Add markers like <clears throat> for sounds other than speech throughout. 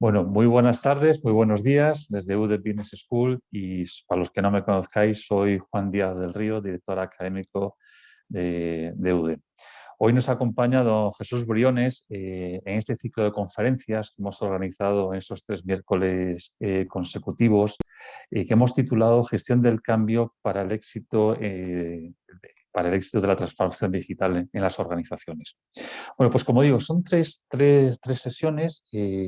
Bueno, muy buenas tardes, muy buenos días desde UD Business School y para los que no me conozcáis, soy Juan Díaz del Río, director académico de, de UD. Hoy nos acompaña don Jesús Briones eh, en este ciclo de conferencias que hemos organizado en esos tres miércoles eh, consecutivos y que hemos titulado Gestión del cambio para el éxito eh, para el éxito de la transformación digital en, las organizaciones. Bueno, pues como digo, son tres, tres, tres sesiones,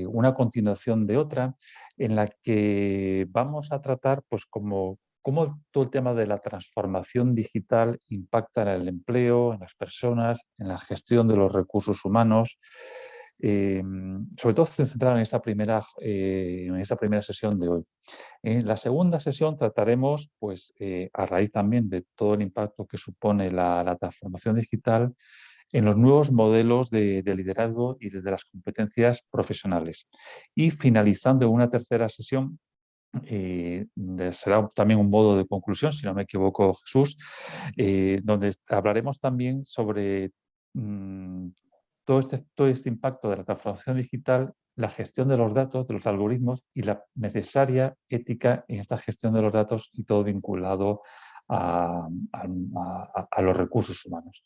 una continuación de otra, en la que vamos a tratar pues como cómo todo el tema de la transformación digital impacta en el empleo, en las personas, en la gestión de los recursos humanos. Eh, sobre todo centrado en esta primera, eh, en esta primera sesión de hoy. En la segunda sesión trataremos, pues, eh, a raíz también de todo el impacto que supone la, transformación digital, en los nuevos modelos de, de liderazgo y de, las competencias profesionales. Y finalizando una tercera sesión eh, será también un modo de conclusión, si no me equivoco Jesús, donde hablaremos también sobre mm, todo, este, todo este impacto de la transformación digital, la gestión de los datos, de los algoritmos y la necesaria ética en esta gestión de los datos y todo vinculado a los recursos humanos.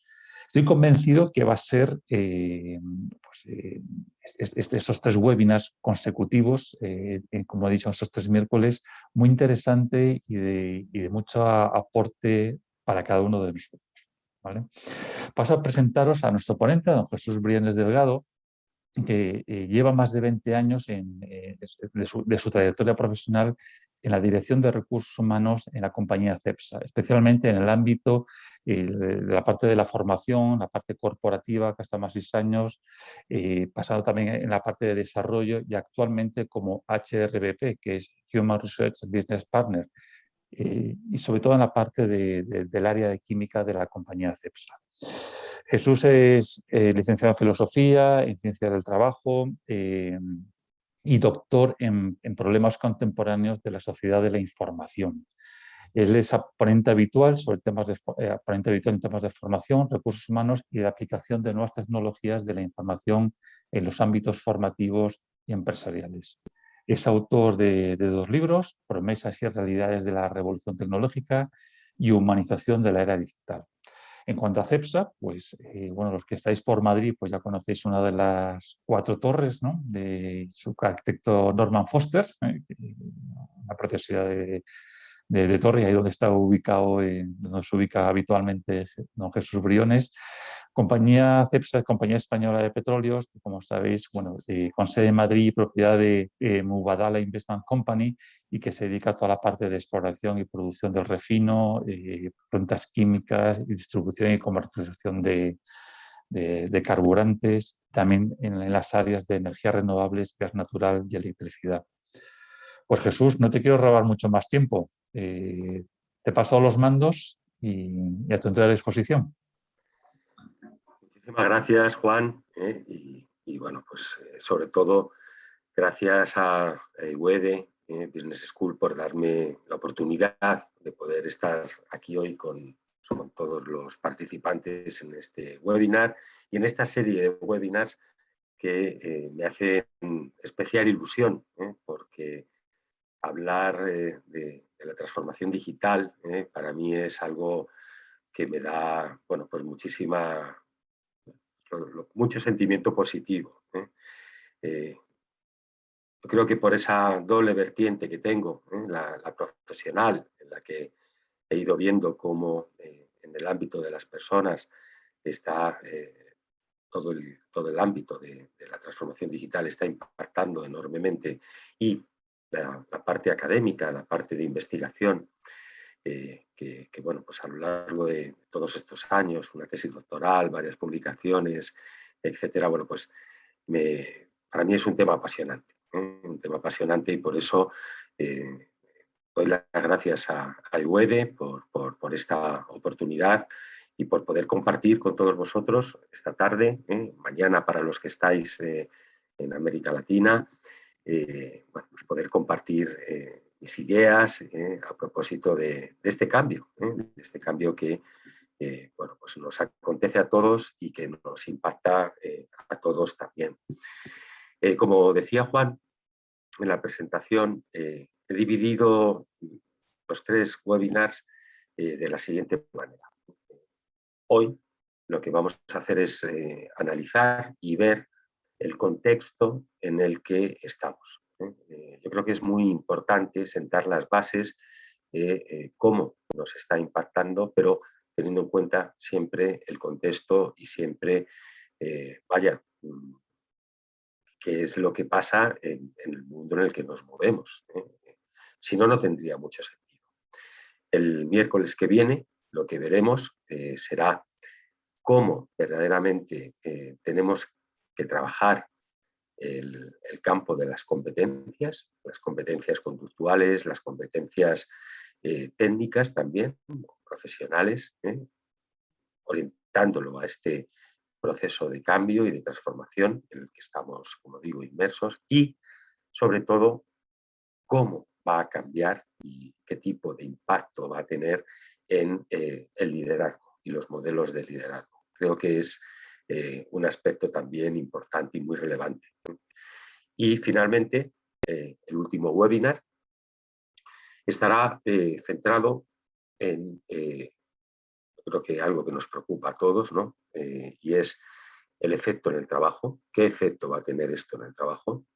Estoy convencido que va a ser eh, pues, eh, estos tres webinars consecutivos, eh, como he dicho, estos tres miércoles, muy interesante y de, mucho aporte para cada uno de nosotros. Paso a presentaros a nuestro ponente, don Jesús Briones Delgado, que lleva más de 20 años de, su, trayectoria profesional en la dirección de recursos humanos en la compañía CEPSA, especialmente en el ámbito eh, de la parte de la formación, la parte corporativa, que hasta más seis años, eh, pasado también en la parte de desarrollo y actualmente como HRBP, que es Human Research Business Partner, eh, y sobre todo en la parte del área de química de la compañía CEPSA. Jesús es licenciado en Filosofía, en Ciencia del Trabajo, y doctor en, problemas contemporáneos de la sociedad de la información. Él es ponente habitual, sobre temas de, eh, habitual en temas de formación, recursos humanos y de aplicación de nuevas tecnologías de la información en los ámbitos formativos y empresariales. Es autor de, dos libros, Promesas y realidades de la revolución tecnológica y Humanización de la era digital. En cuanto a CEPSA, pues eh, bueno, los que estáis por Madrid pues ya conocéis una de las cuatro torres ¿no? de su arquitecto Norman Foster, ¿eh? una preciosidad de, de, Torre, ahí donde está ubicado, donde se ubica habitualmente don Jesús Briones. Compañía CEPSA compañía española de petróleos, que como sabéis, bueno, eh, con sede en Madrid propiedad de eh, Mubadala Investment Company y que se dedica a toda la parte de exploración y producción del refino, eh, plantas químicas, distribución y comercialización de, de, carburantes, también en, en las áreas de energías renovables, gas natural y electricidad. Pues Jesús, no te quiero robar mucho más tiempo. Eh, te paso los mandos y, a tu entera disposición. Muchísimas gracias, Juan. Eh, y, bueno, pues eh, sobre todo gracias a UEDE Business School por darme la oportunidad de poder estar aquí hoy con, todos los participantes en este webinar y en esta serie de webinars que me hace especial ilusión, porque hablar eh, de, la transformación digital eh, para mí es algo que me da bueno, pues muchísima, mucho sentimiento positivo. ¿eh? yo creo que por esa doble vertiente que tengo, la, profesional, en la que he ido viendo cómo en el ámbito de las personas está todo el, todo el ámbito de, de, la transformación digital está impactando enormemente y la, parte académica, la parte de investigación, eh, que, bueno, pues a lo largo de todos estos años, una tesis doctoral, varias publicaciones, etcétera, bueno, pues me, para mí es un tema apasionante, ¿eh? un tema apasionante y por eso eh, doy las gracias a, a por, por, por, esta oportunidad y por poder compartir con todos vosotros esta tarde, mañana para los que estáis en América Latina, eh, bueno, pues poder compartir eh, mis ideas eh, a propósito de, este cambio, de este cambio que bueno, pues nos acontece a todos y que nos impacta a todos también. como decía Juan, en la presentación he dividido los tres webinars de la siguiente manera. Hoy lo que vamos a hacer es analizar y ver el contexto en el que estamos. yo creo que es muy importante sentar las bases de cómo nos está impactando, pero teniendo en cuenta siempre el contexto y siempre, eh, vaya, mm, qué es lo que pasa en, el mundo en el que nos movemos. ¿eh? Si no, no tendría mucho sentido. El miércoles que viene lo que veremos eh, será cómo verdaderamente tenemos que trabajar el, el, campo de las competencias, las competencias conductuales, las competencias técnicas también, profesionales, ¿eh? orientándolo a este proceso de cambio y de transformación en el que estamos, como digo, inmersos y, sobre todo, cómo va a cambiar y qué tipo de impacto va a tener en eh, el liderazgo y los modelos de liderazgo. Creo que es eh, un aspecto también importante y muy relevante. Y finalmente, el último webinar estará centrado en, eh, creo que algo que nos preocupa a todos, ¿no? Eh, y es el efecto en el trabajo. ¿Qué efecto va a tener esto en el trabajo?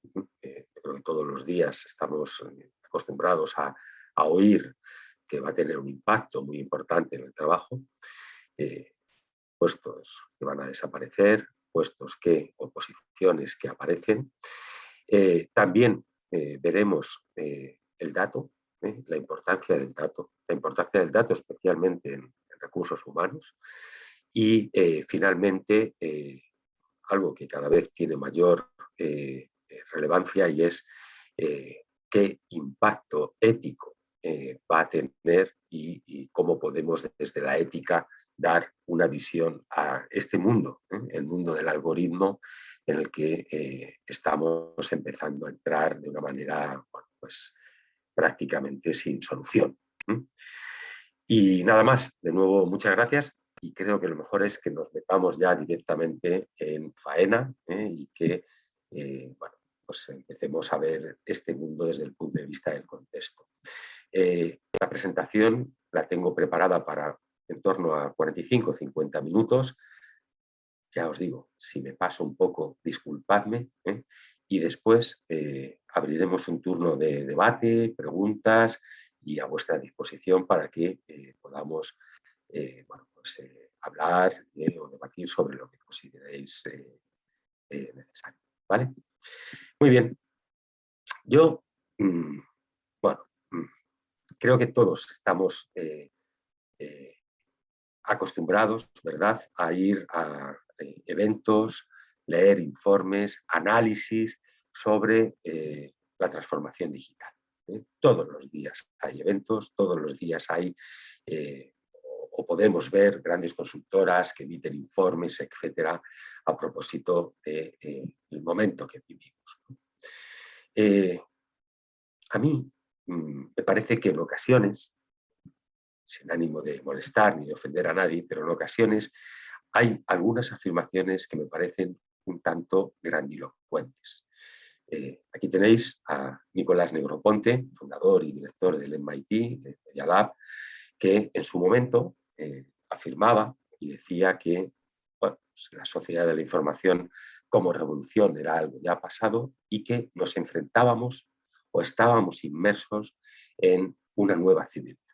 Eh, creo que todos los días estamos acostumbrados a, a, oír que va a tener un impacto muy importante en el trabajo. Puestos que van a desaparecer, puestos que, o posiciones que aparecen. también veremos el dato, ¿eh? la importancia del dato, la importancia del dato especialmente en, recursos humanos y eh, finalmente eh, algo que cada vez tiene mayor relevancia y es qué impacto ético va a tener y, cómo podemos desde la ética dar una visión a este mundo, el mundo del algoritmo en el que estamos empezando a entrar de una manera pues, prácticamente sin solución. Y nada más, de nuevo muchas gracias y creo que lo mejor es que nos metamos ya directamente en faena ¿eh? y que eh, bueno, pues empecemos a ver este mundo desde el punto de vista del contexto. Eh, la presentación la tengo preparada para en torno a 45-50 minutos. Ya os digo, si me paso un poco, disculpadme, y después eh, abriremos un turno de debate, preguntas y a vuestra disposición para que eh, podamos eh, pues, hablar o debatir sobre lo que consideréis necesario. ¿vale? Muy bien. Yo, mm, bueno, mm, creo que todos estamos acostumbrados, ¿verdad?, a ir a eventos, leer informes, análisis sobre eh, la transformación digital. ¿eh? Todos los días hay eventos, todos los días hay, eh, o, podemos ver grandes consultoras que emiten informes, etcétera, a propósito del momento que vivimos. a mí mm, me parece que en ocasiones, sin ánimo de molestar ni de ofender a nadie, pero en ocasiones hay algunas afirmaciones que me parecen un tanto grandilocuentes. Eh, aquí tenéis a Nicolás Negroponte, fundador y director del MIT, de Media Lab, que en su momento eh, afirmaba y decía que pues la sociedad de la información como revolución era algo ya pasado y que nos enfrentábamos o estábamos inmersos en una nueva civilización.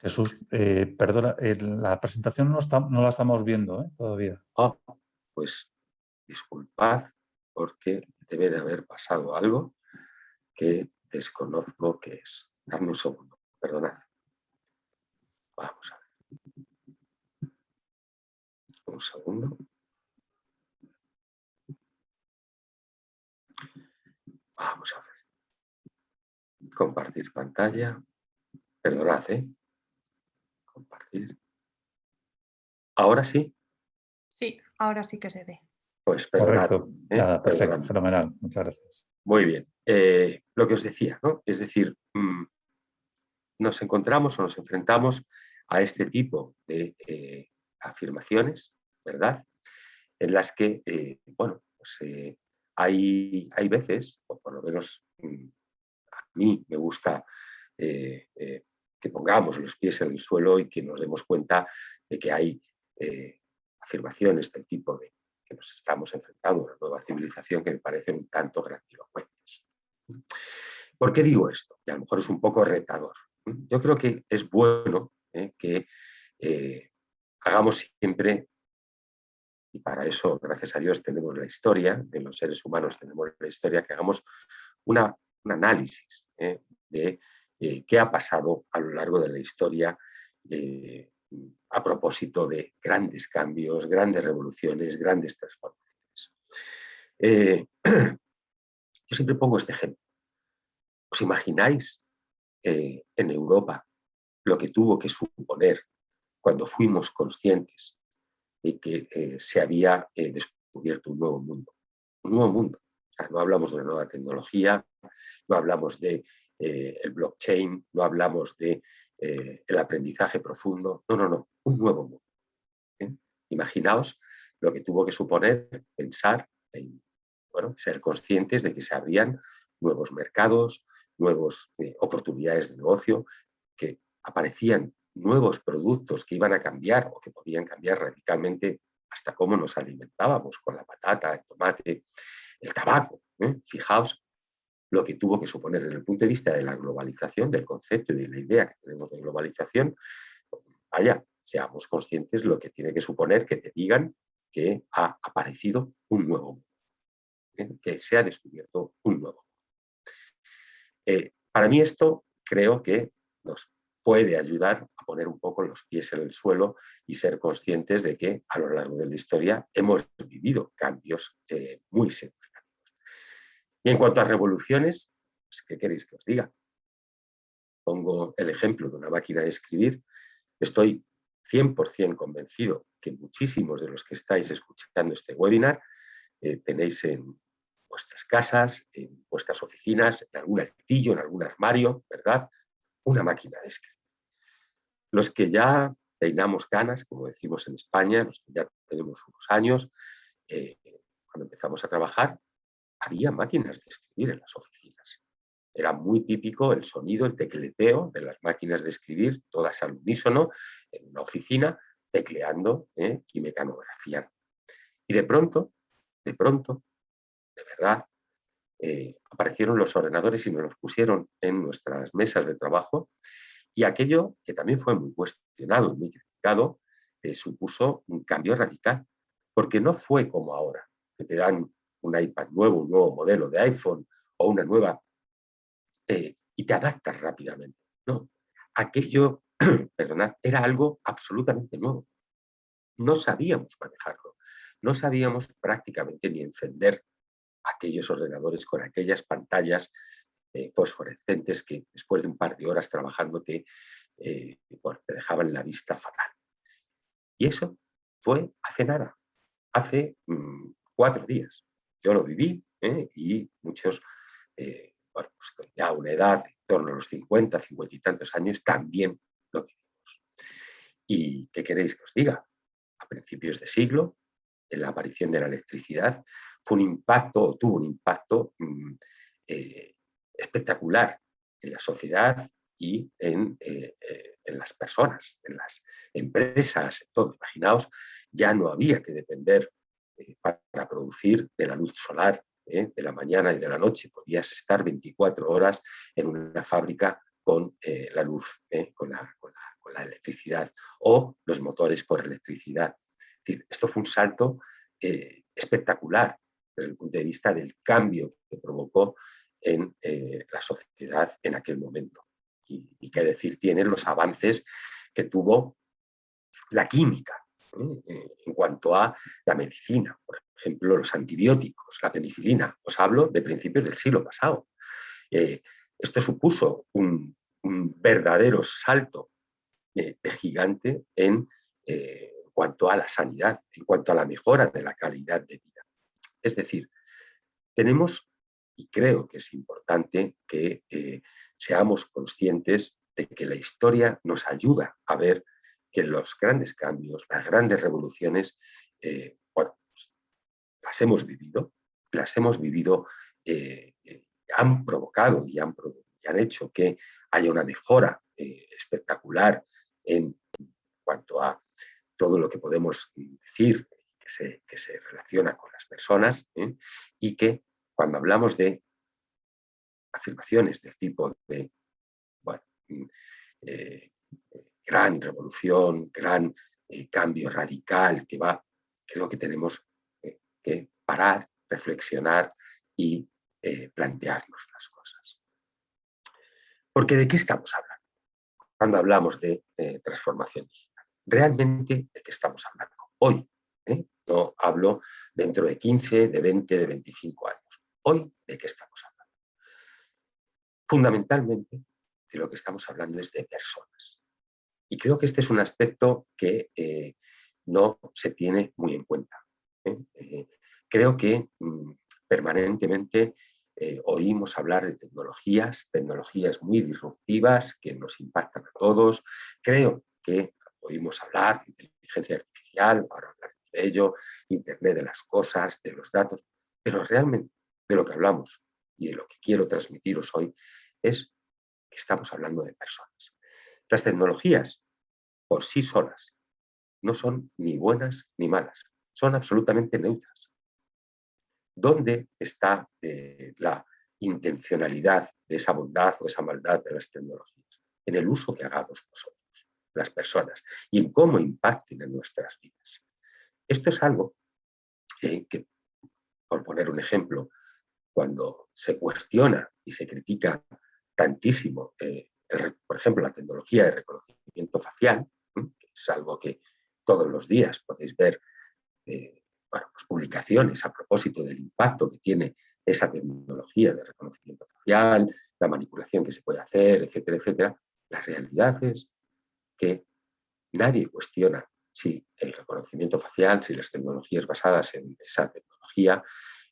Jesús, eh, perdona, la presentación no, la estamos viendo todavía. Ah, pues disculpad porque debe de haber pasado algo que desconozco que es. Dame un segundo, perdonad. Vamos a ver. Un segundo. Vamos a ver. Compartir pantalla. Perdonad, ¿eh? ¿Ahora sí? Sí, ahora sí que se ve. Pues perdonad. ¿eh? perfecto, fenomenal. Muchas gracias. Muy bien. Eh, lo que os decía, ¿no? Es decir, mm, nos encontramos o nos enfrentamos a este tipo de eh, afirmaciones, ¿verdad? En las que, bueno, pues, hay, hay veces, o por lo menos mm, a mí me gusta eh, eh, que pongamos los pies en el suelo y que nos demos cuenta de que hay afirmaciones del tipo de que nos estamos enfrentando a una nueva civilización que me parecen un tanto grandilocuentes. ¿Por qué digo esto? Que a lo mejor es un poco retador. Yo creo que es bueno que hagamos siempre y para eso, gracias a Dios, tenemos la historia, de los seres humanos tenemos la historia, que hagamos un análisis ¿eh? de eh, qué ha pasado a lo largo de la historia eh, a propósito de grandes cambios, grandes revoluciones, grandes transformaciones. <clears throat> yo siempre pongo este ejemplo. ¿Os imagináis en Europa lo que tuvo que suponer cuando fuimos conscientes de que eh, se había eh, descubierto un nuevo mundo. Un nuevo mundo. no hablamos de una nueva tecnología, no hablamos de eh, el blockchain, no hablamos de el aprendizaje profundo. No, no, no. Un nuevo mundo. Imaginaos lo que tuvo que suponer pensar en bueno, ser conscientes de que se abrían nuevos mercados, nuevas oportunidades de negocio, que aparecían nuevos productos que iban a cambiar o que podían cambiar radicalmente hasta cómo nos alimentábamos con la patata, el tomate, el tabaco. ¿eh? Fijaos lo que tuvo que suponer desde el punto de vista de la globalización, del concepto y de la idea que tenemos de globalización. Vaya, seamos conscientes lo que tiene que suponer que te digan que ha aparecido un nuevo mundo, ¿eh? que se ha descubierto un nuevo. Eh, para mí esto creo que nos puede ayudar a poner un poco los pies en el suelo y ser conscientes de que a lo largo de la historia hemos vivido cambios eh, muy. Y en cuanto a revoluciones, pues, ¿qué queréis que os diga? Pongo el ejemplo de una máquina de escribir. Estoy 100% convencido que muchísimos de los que estáis escuchando este webinar eh, tenéis en vuestras casas, en vuestras oficinas, en algún altillo, en algún armario, ¿verdad? una máquina de escribir. Los que ya peinamos canas, como decimos en España, los que ya tenemos unos años, eh, cuando empezamos a trabajar, había máquinas de escribir en las oficinas. Era muy típico el sonido, el tecleteo de las máquinas de escribir, todas al unísono, en una oficina, tecleando ¿eh? y mecanografiando. Y de pronto, de pronto, de verdad, eh, aparecieron los ordenadores y nos los pusieron en nuestras mesas de trabajo y aquello que también fue muy cuestionado y muy criticado eh, supuso un cambio radical porque no fue como ahora que te dan un iPad nuevo, un nuevo modelo de iPhone o una nueva eh, y te adaptas rápidamente. No, aquello, <clears throat> perdonad, era algo absolutamente nuevo. No sabíamos manejarlo, no sabíamos prácticamente ni encender aquellos ordenadores con aquellas pantallas eh, fosforescentes que después de un par de horas trabajando te, eh, te dejaban la vista fatal. Y eso fue hace nada, hace mm, cuatro días. Yo lo viví ¿eh? y muchos, bueno, pues ya una edad en torno a los 50, 50 y tantos años, también lo vivimos. ¿Y qué queréis que os diga? A principios de siglo, en la aparición de la electricidad, fue un impacto, tuvo un impacto mm, eh, espectacular en la sociedad y en, eh, eh, en, las personas, en las empresas, todo. Imaginaos, ya no había que depender para producir de la luz solar de la mañana y de la noche. Podías estar 24 horas en una fábrica con la luz, con la, electricidad o los motores por electricidad. Esto fue un salto espectacular desde el punto de vista del cambio que provocó en eh, la sociedad en aquel momento. Y, qué decir tienen los avances que tuvo la química ¿eh? Eh, en cuanto a la medicina, por ejemplo, los antibióticos, la penicilina. Os hablo de principios del siglo pasado. esto supuso un, verdadero salto de gigante en cuanto a la sanidad, en cuanto a la mejora de la calidad de vida. Es decir, tenemos, y creo que es importante, que eh, seamos conscientes de que la historia nos ayuda a ver que los grandes cambios, las grandes revoluciones, eh, pues, las hemos vivido, las hemos vivido eh, han provocado y han, hecho que haya una mejora eh, espectacular en cuanto a todo lo que podemos decir que se, relaciona con las personas ¿eh? y que cuando hablamos de afirmaciones del tipo de eh, gran revolución, gran cambio radical que va, creo que tenemos que parar, reflexionar y eh, plantearnos las cosas. Porque ¿de qué estamos hablando? Cuando hablamos de transformación digital. ¿Realmente de qué estamos hablando? Hoy, ¿eh? no hablo dentro de 15, de 20, de 25 años. Hoy, ¿de qué estamos hablando? Fundamentalmente, de lo que estamos hablando es de personas. Y creo que este es un aspecto que eh, no se tiene muy en cuenta. creo que mm, permanentemente eh, oímos hablar de tecnologías, tecnologías muy disruptivas que nos impactan a todos. Creo que oímos hablar de inteligencia artificial, ahora hablaremos de ello, Internet de las cosas, de los datos, pero realmente de lo que hablamos y de lo que quiero transmitiros hoy es que estamos hablando de personas. Las tecnologías por sí solas no son ni buenas ni malas, son absolutamente neutras. ¿Dónde está eh, la intencionalidad de esa bondad o esa maldad de las tecnologías? En el uso que hagamos nosotros, las personas, y en cómo impacten en nuestras vidas. Esto es algo que, por poner un ejemplo, cuando se cuestiona y se critica tantísimo, eh, por ejemplo, la tecnología de reconocimiento facial, que es algo que todos los días podéis ver eh, pues publicaciones a propósito del impacto que tiene esa tecnología de reconocimiento facial, la manipulación que se puede hacer, etcétera, etcétera. La realidad es que nadie cuestiona si el reconocimiento facial, si las tecnologías basadas en esa tecnología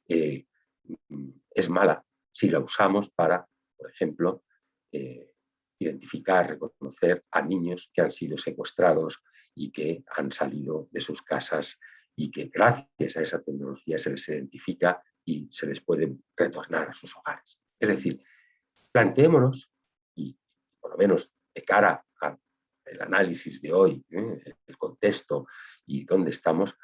eh, es mala si la usamos para, por ejemplo, eh, identificar, reconocer a niños que han sido secuestrados y que han salido de sus casas y que gracias a esa tecnología se les identifica y se les puede retornar a sus hogares. Es decir, planteémonos, y por lo menos de cara al análisis de hoy, ¿eh? el contexto y dónde estamos,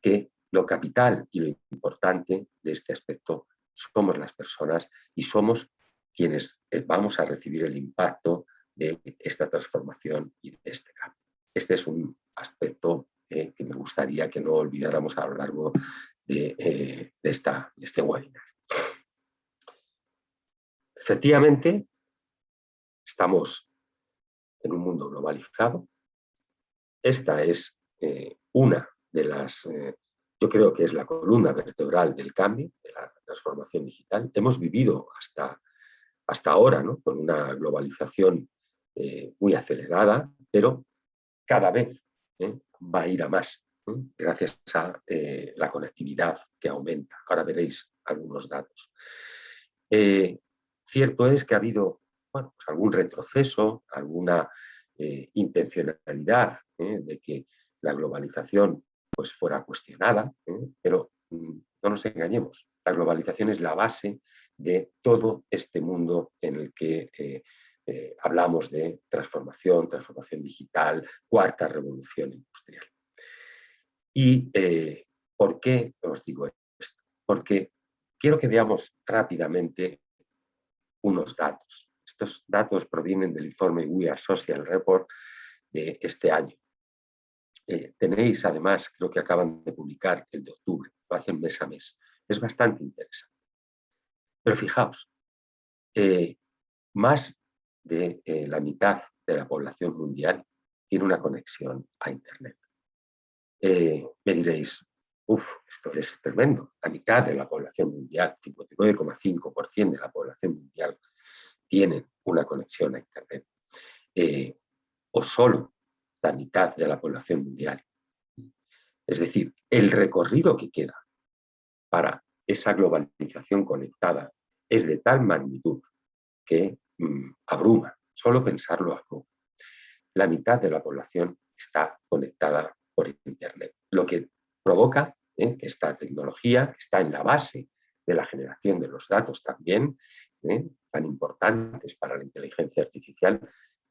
que lo capital y lo importante de este aspecto somos las personas y somos quienes eh, vamos a recibir el impacto de esta transformación y de este cambio. Este es un aspecto eh, que me gustaría que no olvidáramos a lo largo de, eh, esta, este webinar. Efectivamente, estamos en un mundo globalizado. Esta es una de las, yo creo que es la columna vertebral del cambio, de la transformación digital. Hemos vivido hasta, hasta ahora ¿no? con una globalización muy acelerada, pero cada vez va a ir a más, gracias a eh, la conectividad que aumenta. Ahora veréis algunos datos. Eh, cierto es que ha habido pues algún retroceso, alguna eh, intencionalidad de que la globalización pues, fuera cuestionada, pero mm, no nos engañemos, la globalización es la base de todo este mundo en el que eh, hablamos de transformación, transformación digital, cuarta revolución industrial. ¿Y eh, por qué os digo esto? Porque quiero que veamos rápidamente unos datos. Estos datos provienen del informe We Are Social Report de este año. Eh, tenéis además, creo que acaban de publicar el de octubre, lo hacen mes a mes. Es bastante interesante. Pero fijaos, más de eh, la mitad de la población mundial tiene una conexión a Internet. Eh, me diréis, uff, esto es tremendo. La mitad de la población mundial, 59,5% de la población mundial, tienen una conexión a Internet. Eh, o solo la mitad de la población mundial. Es decir, el recorrido que queda para esa globalización conectada es de tal magnitud que Mm, abruma, solo pensarlo abruma. La mitad de la población está conectada por Internet, lo que provoca ¿eh? que esta tecnología, que está en la base de la generación de los datos también, ¿eh? tan importantes para la inteligencia artificial,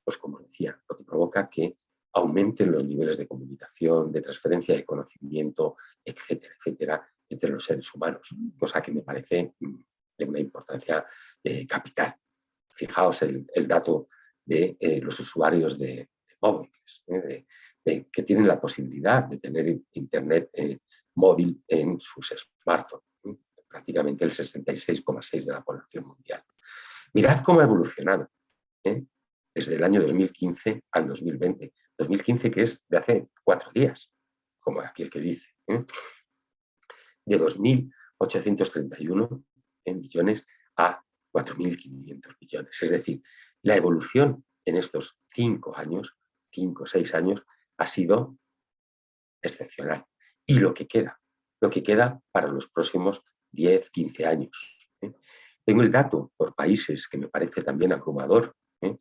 pues como decía, lo que provoca que aumenten los niveles de comunicación, de transferencia de conocimiento, etcétera, etcétera, entre los seres humanos, cosa que me parece mm, de una importancia eh, capital. Fijaos el, dato de eh, los usuarios de, móviles, que tienen la posibilidad de tener internet móvil en sus smartphones, prácticamente el 66,6% de la población mundial. Mirad cómo ha evolucionado ¿eh? desde el año 2015 al 2020. 2015 que es de hace cuatro días, como aquí el que dice. ¿eh? De 2.831 millones a 4.500 millones. Es decir, la evolución en estos cinco años, cinco o seis años, ha sido excepcional. Y lo que queda, lo que queda para los próximos 10, 15 años. ¿eh? Tengo el dato por países que me parece también abrumador, ¿eh?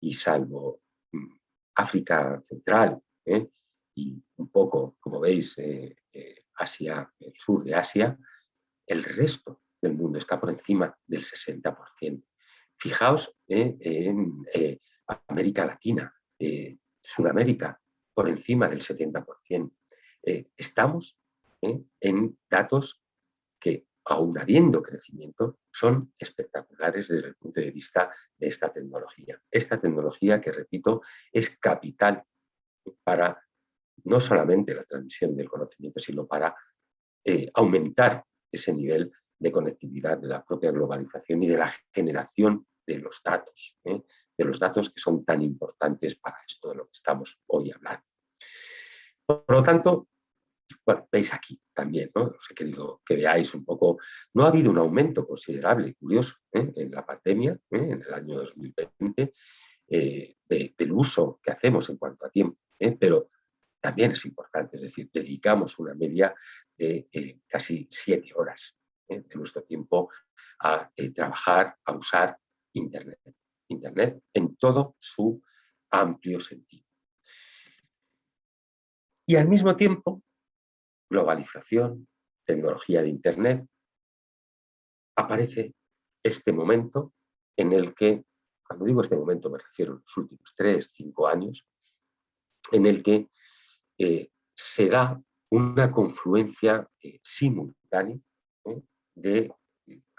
y salvo mm, África Central ¿eh? y un poco, como veis, Asia, el sur de Asia, el resto del mundo está por encima del 60%. Fijaos en América Latina, Sudamérica, por encima del 70%. estamos en datos que, aún habiendo crecimiento, son espectaculares desde el punto de vista de esta tecnología. Esta tecnología que, repito, es capital para no solamente la transmisión del conocimiento, sino para eh, aumentar ese nivel de conectividad de la propia globalización y de la generación de los datos, ¿eh? de los datos que son tan importantes para esto de lo que estamos hoy hablando. Por lo tanto, veis aquí también, os he querido que veáis un poco, no ha habido un aumento considerable, curioso, ¿eh? en la pandemia, en el año 2020, eh, del uso que hacemos en cuanto a tiempo, pero también es importante, es decir, dedicamos una media de casi siete horas de nuestro tiempo a trabajar, a usar Internet. Internet en todo su amplio sentido. Y al mismo tiempo globalización, tecnología de Internet, aparece este momento en el que, cuando digo este momento me refiero a los últimos tres, cinco años, en el que eh, se da una confluencia eh, simultánea ¿eh? de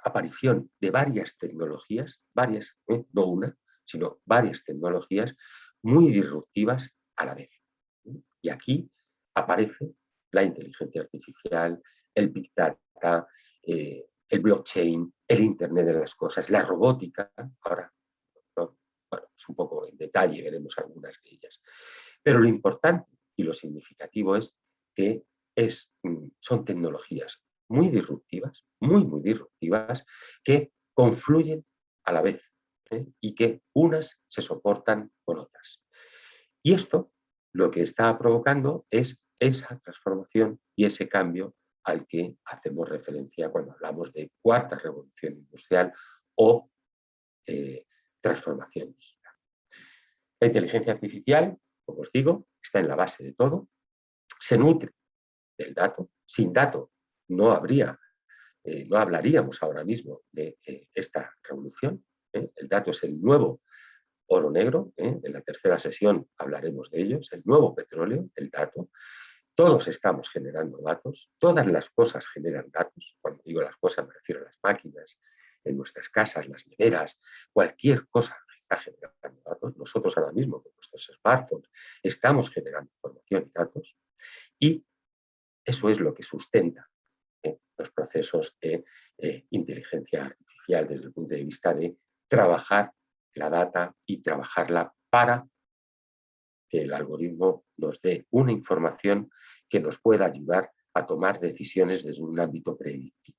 aparición de varias tecnologías, varias, no una, sino varias tecnologías muy disruptivas a la vez. Y aquí aparece la inteligencia artificial, el Big Data, el blockchain, el Internet de las cosas, la robótica. Ahora, es un poco en detalle, veremos algunas de ellas. Pero lo importante y lo significativo es que es, mm, son tecnologías muy disruptivas, muy, muy disruptivas, que confluyen a la vez ¿eh? y que unas se soportan con otras. Y esto lo que está provocando es esa transformación y ese cambio al que hacemos referencia cuando hablamos de cuarta revolución industrial o eh, transformación digital. La inteligencia artificial, como os digo, está en la base de todo, se nutre del dato, sin dato no habría, eh, no hablaríamos ahora mismo de eh, esta revolución, el dato es el nuevo oro negro, en la tercera sesión hablaremos de ellos, el nuevo petróleo, el dato, todos estamos generando datos, todas las cosas generan datos. Cuando digo las cosas me refiero a las máquinas, en nuestras casas, las neveras, cualquier cosa está generando datos. Nosotros ahora mismo con nuestros smartphones estamos generando información y datos y eso es lo que sustenta ¿eh? los procesos de eh, inteligencia artificial desde el punto de vista de trabajar la data y trabajarla para que el algoritmo nos dé una información que nos pueda ayudar a tomar decisiones desde un ámbito predictivo.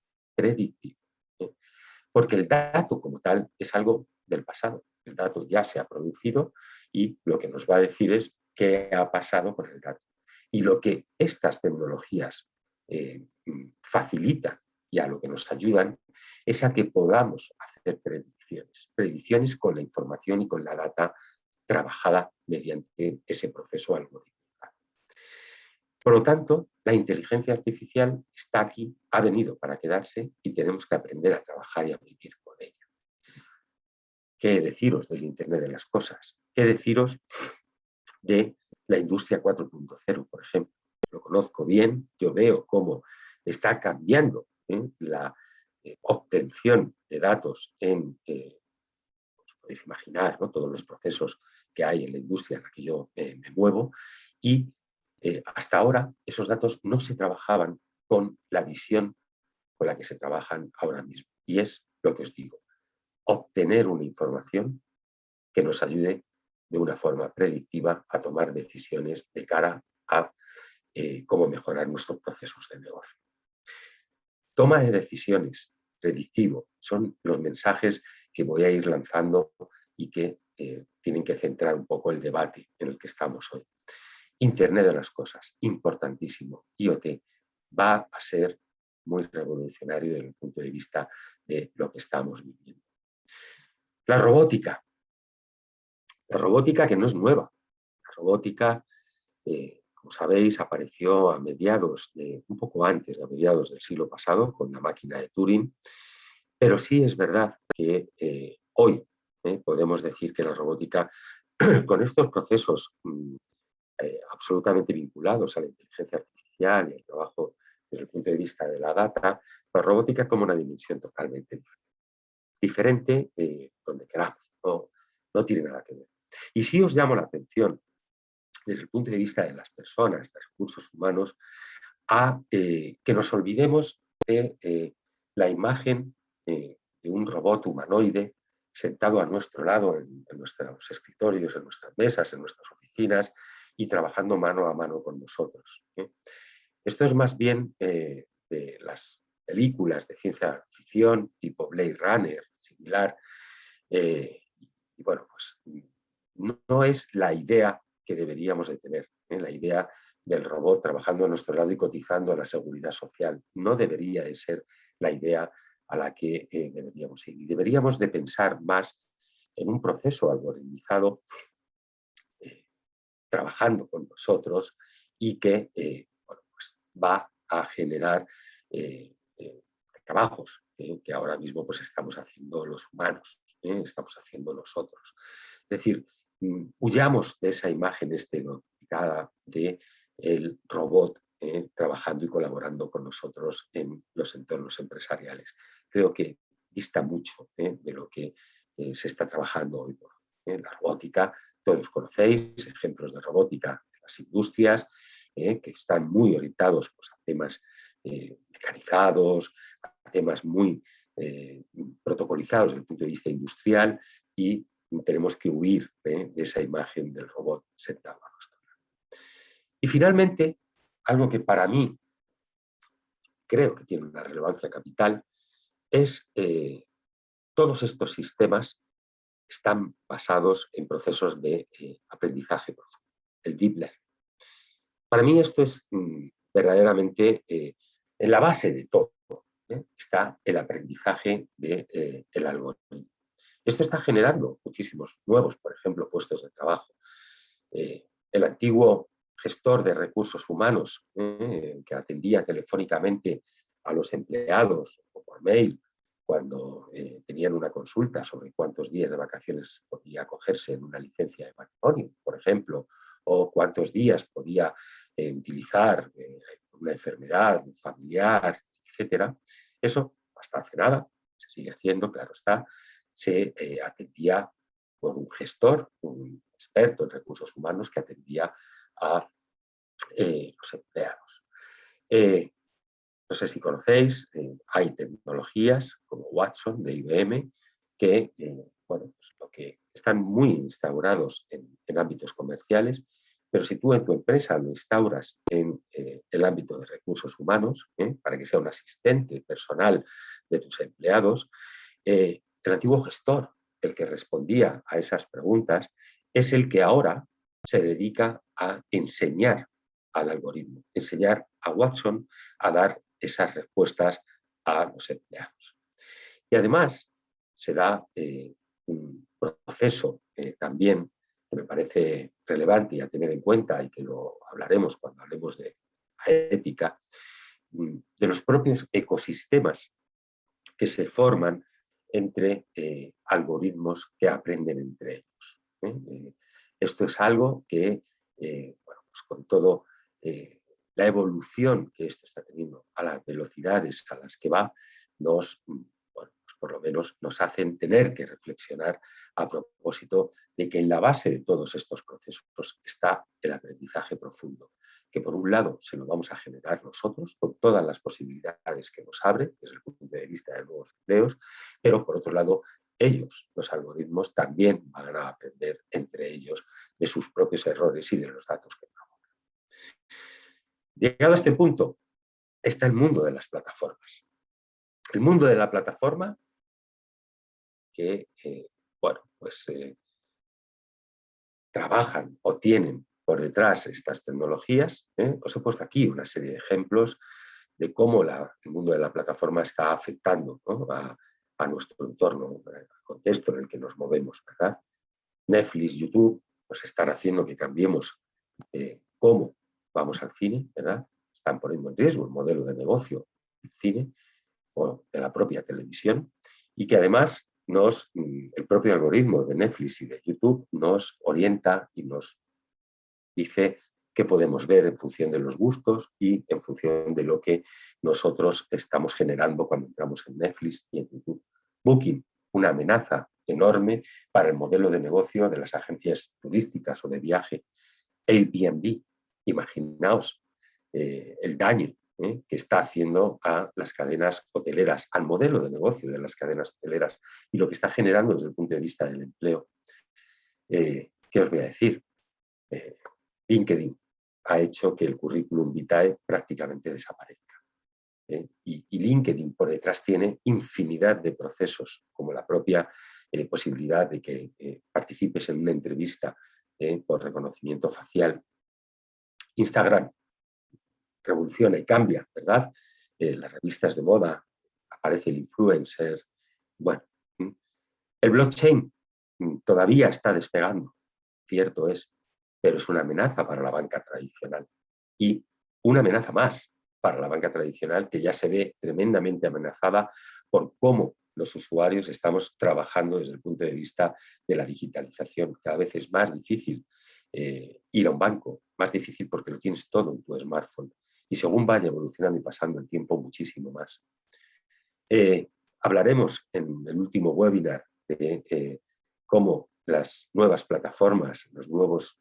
Porque el dato como tal es algo del pasado. El dato ya se ha producido y lo que nos va a decir es qué ha pasado con el dato. Y lo que estas tecnologías eh, facilitan y a lo que nos ayudan es a que podamos hacer predicciones. Predicciones con la información y con la data trabajada mediante ese proceso algorítmico. Por lo tanto, la inteligencia artificial está aquí, ha venido para quedarse y tenemos que aprender a trabajar y a vivir con ella. ¿Qué deciros del Internet de las cosas? ¿Qué deciros de la industria 4.0, por ejemplo? Lo conozco bien, yo veo cómo está cambiando ¿eh? la eh, obtención de datos en, eh, os podéis imaginar, ¿no? todos los procesos que hay en la industria en la que yo me muevo y hasta ahora esos datos no se trabajaban con la visión con la que se trabajan ahora mismo. Y es lo que os digo, obtener una información que nos ayude de una forma predictiva a tomar decisiones de cara a eh, cómo mejorar nuestros procesos de negocio. Toma de decisiones, predictivo, son los mensajes que voy a ir lanzando y que eh, tienen que centrar un poco el debate en el que estamos hoy. Internet de las cosas, importantísimo. IoT va a ser muy revolucionario desde el punto de vista de lo que estamos viviendo. La robótica. La robótica que no es nueva. La robótica, eh, como sabéis, apareció a mediados, de, un poco antes a mediados del siglo pasado con la máquina de Turing, pero sí es verdad que eh, hoy eh, podemos decir que la robótica, <clears throat> con estos procesos mm, absolutamente vinculados a la inteligencia artificial y al trabajo desde el punto de vista de la data, la robótica como una dimensión totalmente diferente eh, donde queramos, no, no tiene nada que ver. Y si os llamo la atención desde el punto de vista de las personas, de los recursos humanos, a eh, que nos olvidemos de eh, la imagen de un robot humanoide sentado a nuestro lado en, nuestros escritorios, en nuestras mesas, en nuestras oficinas y trabajando mano a mano con nosotros. Esto es más bien de las películas de ciencia ficción tipo Blade Runner, similar. Eh, y bueno, pues no, es la idea que deberíamos de tener, ¿eh? la idea del robot trabajando a nuestro lado y cotizando a la seguridad social. No debería de ser la idea a la que eh, deberíamos ir. Y deberíamos de pensar más en un proceso algoritmizado trabajando con nosotros y que bueno, pues va a generar trabajos ¿eh? que ahora mismo pues, estamos haciendo los humanos, ¿eh? estamos haciendo nosotros. Es decir, mm, huyamos de esa imagen estereotipada de el robot ¿eh? trabajando y colaborando con nosotros en los entornos empresariales. Creo que dista mucho de lo que se está trabajando hoy por La robótica, todos conocéis, ejemplos de robótica de las industrias, que están muy orientados pues, a temas mecanizados, temas muy eh, protocolizados desde el punto de vista industrial y tenemos que huir de esa imagen del robot sentado a nuestro lado. Y finalmente, algo que para mí creo que tiene una relevancia capital, es eh, todos estos sistemas están basados en procesos de eh, aprendizaje profundo, el deep learning. Para mí esto es mm, verdaderamente en la base de todo. ¿eh? está el aprendizaje del de, eh, algoritmo. Esto está generando muchísimos nuevos, por ejemplo, puestos de trabajo. Eh, el antiguo gestor de recursos humanos, que atendía telefónicamente a los empleados o por mail cuando tenían una consulta sobre cuántos días de vacaciones podía acogerse en una licencia de matrimonio, por ejemplo, o cuántos días podía utilizar una enfermedad familiar, etcétera, eso hasta hace nada, se sigue haciendo, claro está, se eh, atendía por un gestor, un experto en recursos humanos que atendía a eh, los empleados. Eh, no sé si conocéis, hay tecnologías como Watson de IBM que, bueno, pues lo que están muy instaurados en ámbitos comerciales pero si tú en tu empresa lo instauras en eh, el ámbito de recursos humanos, ¿eh? para que sea un asistente personal de tus empleados, eh, el antiguo gestor, el que respondía a esas preguntas, es el que ahora se dedica a enseñar al algoritmo, enseñar a Watson a dar esas respuestas a los empleados. Y además se da un proceso también me parece relevante y a tener en cuenta y que lo hablaremos cuando hablemos de ética, mm, de los propios ecosistemas que se forman entre eh, algoritmos que aprenden entre ellos. ¿eh? esto es algo que, bueno, pues con todo la evolución que esto está teniendo a las velocidades a las que va, nos, pues por lo menos nos hacen tener que reflexionar a propósito de que en la base de todos estos procesos está el aprendizaje profundo, que por un lado se lo vamos a generar nosotros con todas las posibilidades que nos abre desde el punto de vista de nuevos empleos, pero por otro lado ellos, los algoritmos, también van a aprender entre ellos de sus propios errores y de los datos que Llegado a este punto, está el mundo de las plataformas. El mundo de la plataforma que, eh, bueno, pues eh, trabajan o tienen por detrás estas tecnologías. ¿eh? Os he puesto aquí una serie de ejemplos de cómo el mundo de la plataforma está afectando a, nuestro entorno, al contexto en el que nos movemos. ¿verdad? Netflix, YouTube, pues están haciendo que cambiemos cómo vamos al cine, ¿verdad? Están poniendo en riesgo el modelo de negocio del cine o de la propia televisión y que además nos, mm, el propio algoritmo de Netflix y de YouTube nos orienta y nos dice qué podemos ver en función de los gustos y en función de lo que nosotros estamos generando cuando entramos en Netflix y en YouTube. Booking, una amenaza enorme para el modelo de negocio de las agencias turísticas o de viaje. Airbnb, Imaginaos eh, el daño eh, que está haciendo a las cadenas hoteleras, al modelo de negocio de las cadenas hoteleras y lo que está generando desde el punto de vista del empleo. Eh, ¿Qué os voy a decir? LinkedIn ha hecho que el currículum vitae prácticamente desaparezca. Y, y, LinkedIn por detrás tiene infinidad de procesos, como la propia posibilidad de que participes en una entrevista por reconocimiento facial Instagram revoluciona y cambia, ¿verdad? Eh, las revistas de moda, aparece el influencer, bueno. El blockchain mm, todavía está despegando, cierto es, pero es una amenaza para la banca tradicional. Y una amenaza más para la banca tradicional que ya se ve tremendamente amenazada por cómo los usuarios estamos trabajando desde el punto de vista de la digitalización. Cada vez es más difícil eh, ir a un banco, más difícil porque lo tienes todo en tu smartphone. Y según vaya evolucionando y pasando el tiempo, muchísimo más. Eh, hablaremos en el último webinar de eh, cómo las nuevas plataformas, los nuevos,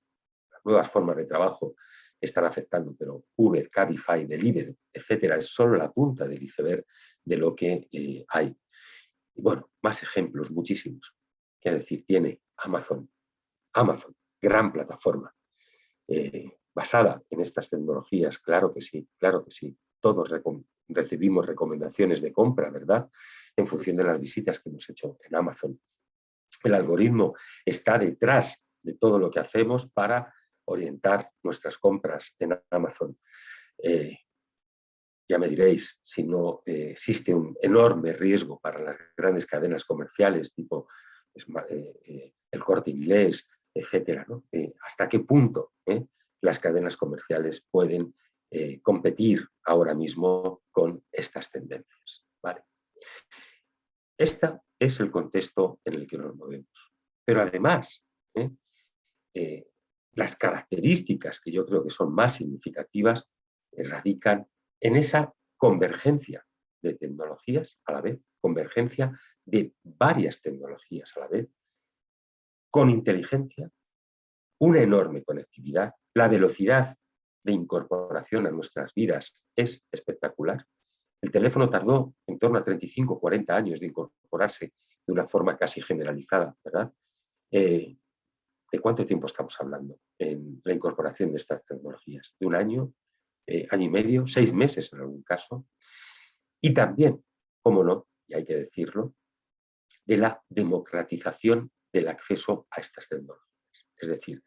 las nuevas formas de trabajo están afectando, pero Uber, Cabify, Deliveroo, etcétera, es solo la punta del iceberg de lo que hay. Y bueno, más ejemplos, muchísimos. ¿Qué decir? Tiene Amazon. Amazon gran plataforma. Eh, basada en estas tecnologías, claro que sí, claro que sí. Todos recibimos recomendaciones de compra, ¿verdad? En función de las visitas que hemos hecho en Amazon. El algoritmo está detrás de todo lo que hacemos para orientar nuestras compras en Amazon. Eh, ya me diréis, si no eh, existe un enorme riesgo para las grandes cadenas comerciales tipo el corte inglés, etcétera. Eh, ¿Hasta qué punto eh, las cadenas comerciales pueden eh, competir ahora mismo con estas tendencias? Este es el contexto en el que nos movemos. Pero además, las características que yo creo que son más significativas radican en esa convergencia de tecnologías a la vez, convergencia de varias tecnologías a la vez, con inteligencia, una enorme conectividad, la velocidad de incorporación a nuestras vidas es espectacular. El teléfono tardó en torno a 35 40 años de incorporarse de una forma casi generalizada, ¿verdad? Eh, ¿De cuánto tiempo estamos hablando en la incorporación de estas tecnologías? ¿De un año, eh, año y medio, seis meses en algún caso? Y también, cómo no, y hay que decirlo, de la democratización del acceso a estas tecnologías. Es decir,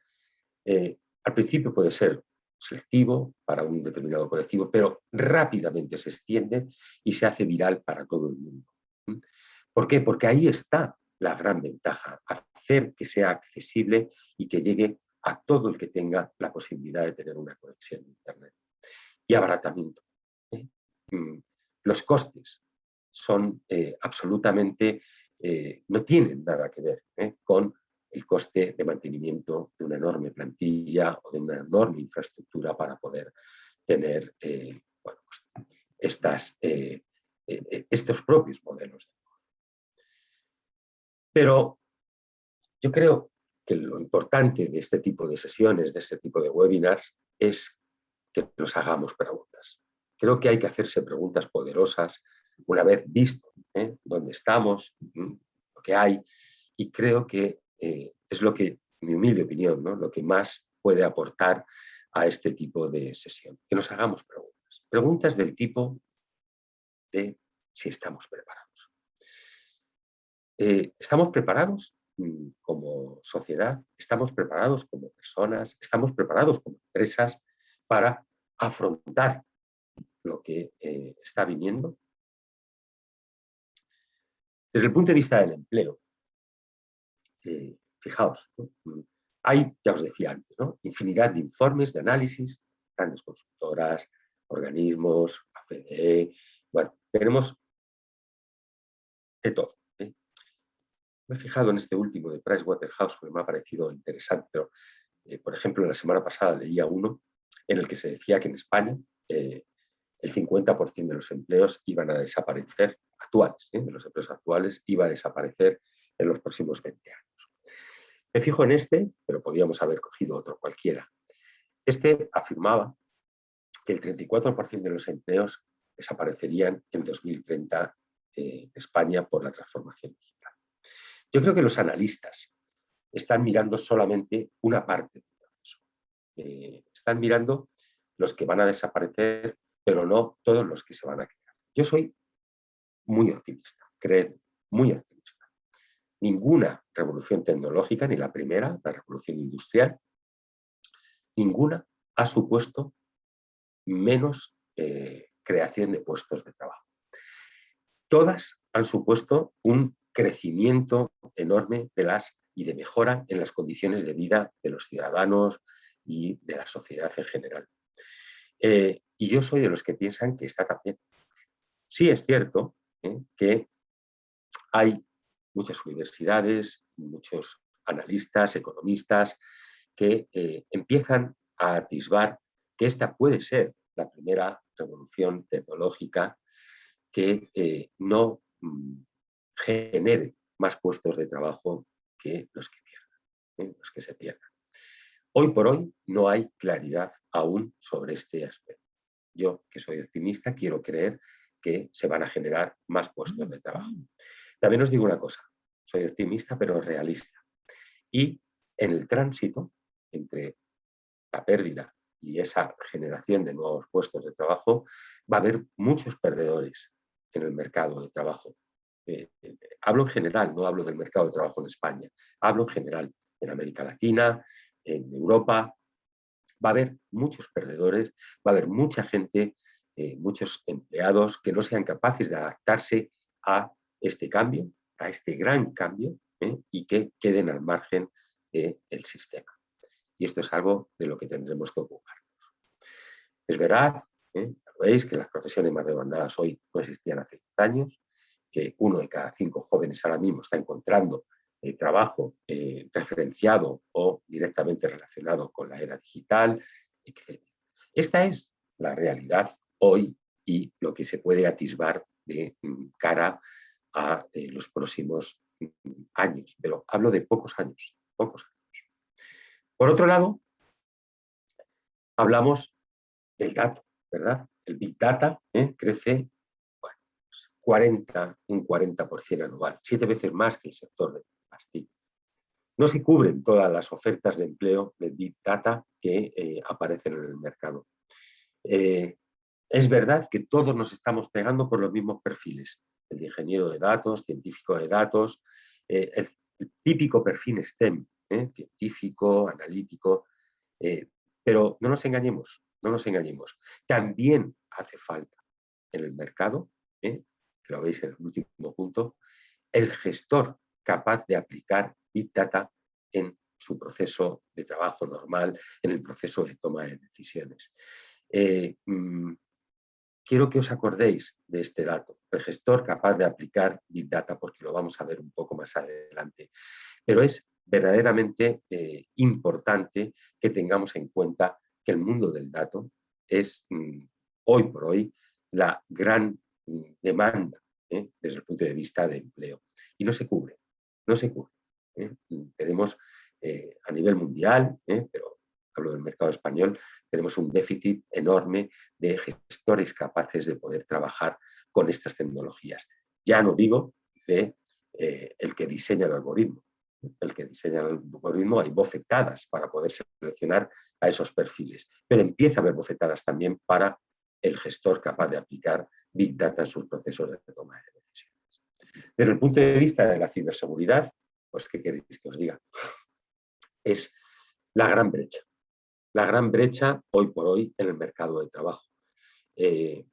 eh, al principio puede ser selectivo para un determinado colectivo, pero rápidamente se extiende y se hace viral para todo el mundo. ¿Por qué? Porque ahí está la gran ventaja, hacer que sea accesible y que llegue a todo el que tenga la posibilidad de tener una conexión de Internet. Y abaratamiento. ¿eh? Mm, los costes son eh, absolutamente no tienen nada que ver con el coste de mantenimiento de una enorme plantilla o de una enorme infraestructura para poder tener pues, estas, estos propios modelos. Pero yo creo que lo importante de este tipo de sesiones, de este tipo de webinars, es que nos hagamos preguntas. Creo que hay que hacerse preguntas poderosas una vez visto ¿eh? dónde estamos, lo que hay, y creo que eh, es lo que, mi humilde opinión, lo que más puede aportar a este tipo de sesión. Que nos hagamos preguntas. Preguntas del tipo de si estamos preparados. Eh, ¿Estamos preparados mm, como sociedad? ¿Estamos preparados como personas? ¿Estamos preparados como empresas para afrontar lo que eh, está viniendo? Desde el punto de vista del empleo, eh, fijaos, mm, hay, ya os decía antes, infinidad de informes, de análisis, grandes consultoras, organismos, AFDE, bueno, tenemos de todo. ¿eh? Me he fijado en este último de Pricewaterhouse porque me ha parecido interesante, pero, eh, por ejemplo, la semana pasada leía uno en el que se decía que en España el 50% de los empleos iban a desaparecer, actuales, de los empleos actuales, iba a desaparecer en los próximos 20 años. Me fijo en este, pero podíamos haber cogido otro cualquiera. Este afirmaba que el 34% de los empleos desaparecerían en 2030 en España por la transformación digital. Yo creo que los analistas están mirando solamente una parte del proceso. Eh, están mirando los que van a desaparecer, pero no todos los que se van a crear. Yo soy muy optimista, creo, muy optimista ninguna revolución tecnológica, ni la primera, la revolución industrial, ninguna ha supuesto menos eh, creación de puestos de trabajo. Todas han supuesto un crecimiento enorme de las y de mejora en las condiciones de vida de los ciudadanos y de la sociedad en general. Eh, y yo soy de los que piensan que está también. Sí es cierto eh, que hay muchas universidades, muchos analistas, economistas, que eh, empiezan a atisbar que esta puede ser la primera revolución tecnológica que no mm, genere más puestos de trabajo que los que pierdan, los que se pierdan. Hoy por hoy no hay claridad aún sobre este aspecto. Yo, que soy optimista, quiero creer que se van a generar más puestos de trabajo. También os digo una cosa, soy optimista pero realista. Y en el tránsito entre la pérdida y esa generación de nuevos puestos de trabajo, va a haber muchos perdedores en el mercado de trabajo. Eh, eh, hablo en general, no hablo del mercado de trabajo en España, hablo en general en América Latina, en Europa. Va a haber muchos perdedores, va a haber mucha gente, eh, muchos empleados que no sean capaces de adaptarse a este cambio a este gran cambio ¿eh? y que queden al margen del sistema. Y esto es algo de lo que tendremos que ocuparnos. Es verdad, ¿eh? veis, que las profesiones más demandadas hoy no existían hace 10 años, que uno de cada cinco jóvenes ahora mismo está encontrando eh, trabajo referenciado o directamente relacionado con la era digital, etc. Esta es la realidad hoy y lo que se puede atisbar de mm, cara a eh, los próximos mm, años, pero hablo de pocos años, pocos años. Por otro lado, hablamos del dato, ¿verdad? El Big Data ¿eh? crece 40, pues, un 40% anual, siete veces más que el sector de No se cubren todas las ofertas de empleo de Big Data que eh, aparecen en el mercado. es verdad que todos nos estamos pegando por los mismos perfiles, el ingeniero de datos, científico de datos, eh, el, típico perfil STEM, ¿eh? científico, analítico, eh, pero no nos engañemos, no nos engañemos. También hace falta en el mercado, que lo veis en el último punto, el gestor capaz de aplicar Big Data en su proceso de trabajo normal, en el proceso de toma de decisiones. Mm, quiero que os acordéis de este dato, el gestor capaz de aplicar Big Data, porque lo vamos a ver un poco más adelante. Pero es verdaderamente eh, importante que tengamos en cuenta que el mundo del dato es mm, hoy por hoy la gran mm, demanda ¿eh? desde el punto de vista de empleo. Y no se cubre, no se cubre. ¿eh? Tenemos a nivel mundial, pero hablo del mercado español, tenemos un déficit enorme de gestores capaces de poder trabajar con estas tecnologías. Ya no digo de el que diseña el algoritmo, el que diseña el algoritmo, hay bofetadas para poder seleccionar a esos perfiles. Pero empieza a haber bofetadas también para el gestor capaz de aplicar Big Data en sus procesos de toma de. Desde el punto de vista de la ciberseguridad, pues ¿qué queréis que os diga? Es la gran brecha. La gran brecha hoy por hoy en el mercado de trabajo. Eh,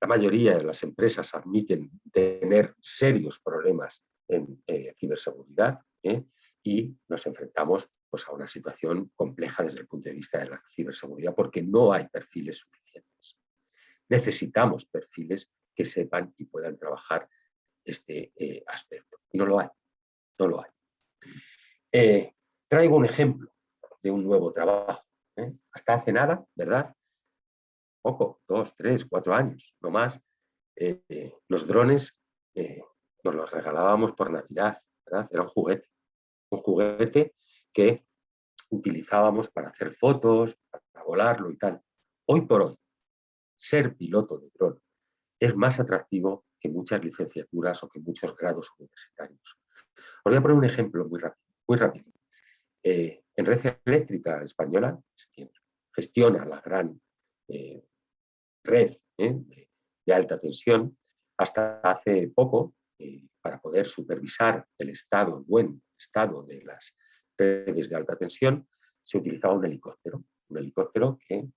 la mayoría de las empresas admiten tener serios problemas en eh, ciberseguridad, ¿eh? y nos enfrentamos pues, a una situación compleja desde el punto de vista de la ciberseguridad porque no hay perfiles suficientes. Necesitamos perfiles que sepan y puedan trabajar este eh, aspecto. No lo hay, no lo hay. Eh, traigo un ejemplo de un nuevo trabajo. Hasta hace nada, ¿verdad? Poco, dos, tres, cuatro años, no más. los drones nos los regalábamos por Navidad, era un juguete, un juguete que utilizábamos para hacer fotos, para volarlo y tal. Hoy por hoy, ser piloto de dron es más atractivo que muchas licenciaturas o que muchos grados universitarios. Os voy a poner un ejemplo muy rápido. Muy rápido. Eh, en Red Eléctrica Española, quien gestiona la gran eh, red eh, de, de, alta tensión, hasta hace poco para poder supervisar el estado, el buen estado de las redes de alta tensión, se utilizaba un helicóptero. Un helicóptero que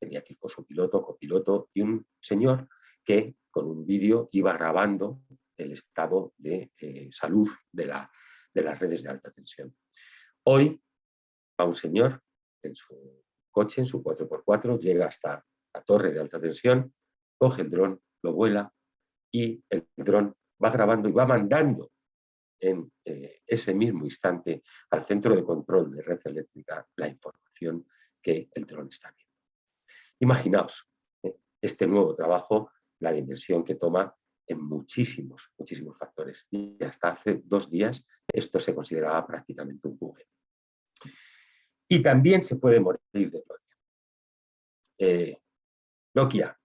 tenía que ir con su piloto, copiloto y un señor que con un vídeo iba grabando el estado de eh, salud de, la, de las redes de alta tensión. Hoy va un señor en su coche, en su 4x4, llega hasta la torre de alta tensión, coge el dron, lo vuela y el dron va grabando y va mandando en eh, ese mismo instante al centro de control de red eléctrica la información que el dron está viendo. Imaginaos eh, este nuevo trabajo, la dimensión que toma en muchísimos, muchísimos factores. Y hasta hace dos días esto se consideraba prácticamente un juguete. Y también se puede morir de gloria. Eh, Nokia,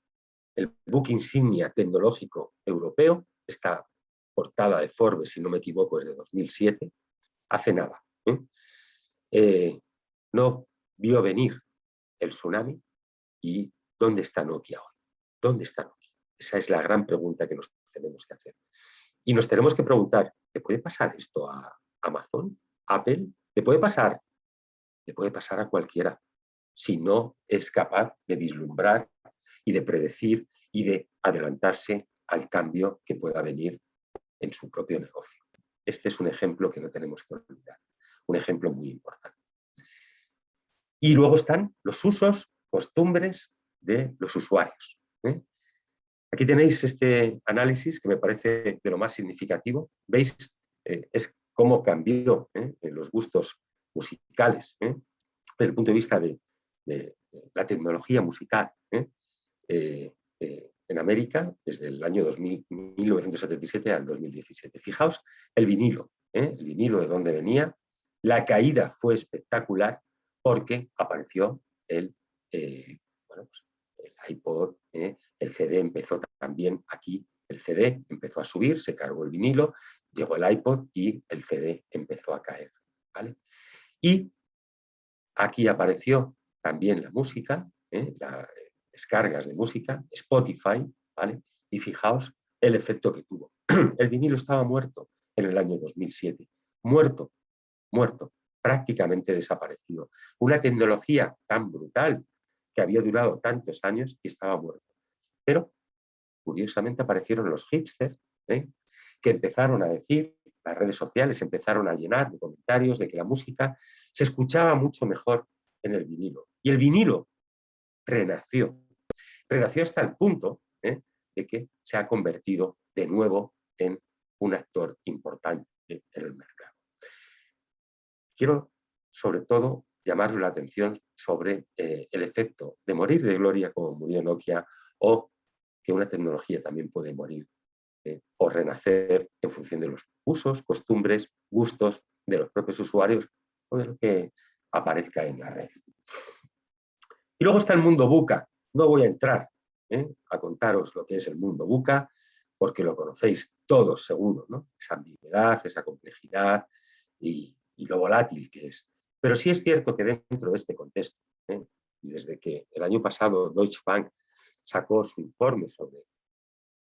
el book insignia tecnológico europeo, esta portada de Forbes, si no me equivoco, es de 2007, hace nada. ¿eh? Eh, no vio venir el tsunami y ¿dónde está Nokia hoy? ¿Dónde está Nokia? Esa es la gran pregunta que nos tenemos que hacer. Y nos tenemos que preguntar, ¿le puede pasar esto a Amazon? ¿Apple? ¿Le puede pasar? Le puede pasar a cualquiera si no es capaz de vislumbrar y de predecir y de adelantarse al cambio que pueda venir en su propio negocio. Este es un ejemplo que no tenemos que olvidar, un ejemplo muy importante. Y luego están los usos, costumbres de los usuarios. ¿eh? Aquí tenéis este análisis que me parece de lo más significativo. Veis, eh, es cómo cambió ¿eh? los gustos musicales desde el punto de vista de, la tecnología musical en América desde el año 2000, 1977 al 2017. Fijaos el vinilo, ¿eh? el vinilo de dónde venía. La caída fue espectacular porque apareció el, eh, pues, iPod, ¿eh? El CD empezó también aquí, el CD empezó a subir, se cargó el vinilo, llegó el iPod y el CD empezó a caer. ¿vale? Y aquí apareció también la música, la, descargas de música, Spotify, ¿vale? Y fijaos el efecto que tuvo. <clears throat> El vinilo estaba muerto en el año 2007, muerto, muerto, prácticamente desaparecido. Una tecnología tan brutal que había durado tantos años y estaba muerto. Pero, curiosamente, aparecieron los hipsters, ¿eh? que empezaron a decir, las redes sociales empezaron a llenar de comentarios de que la música se escuchaba mucho mejor en el vinilo. Y el vinilo renació. Renació hasta el punto ¿eh? de que se ha convertido de nuevo en un actor importante en el mercado. Quiero, sobre todo, llamaros la atención sobre eh, el efecto de morir de gloria como murió Nokia o que una tecnología también puede morir eh, o renacer en función de los usos, costumbres, gustos de los propios usuarios o de lo que aparezca en la red. Y luego está el mundo buca. No voy a entrar ¿eh? a contaros lo que es el mundo buca, porque lo conocéis todos seguro, ¿no? esa ambigüedad, esa complejidad y, lo volátil que es. Pero sí es cierto que dentro de este contexto, ¿eh? y desde que el año pasado Deutsche Bank sacó su informe sobre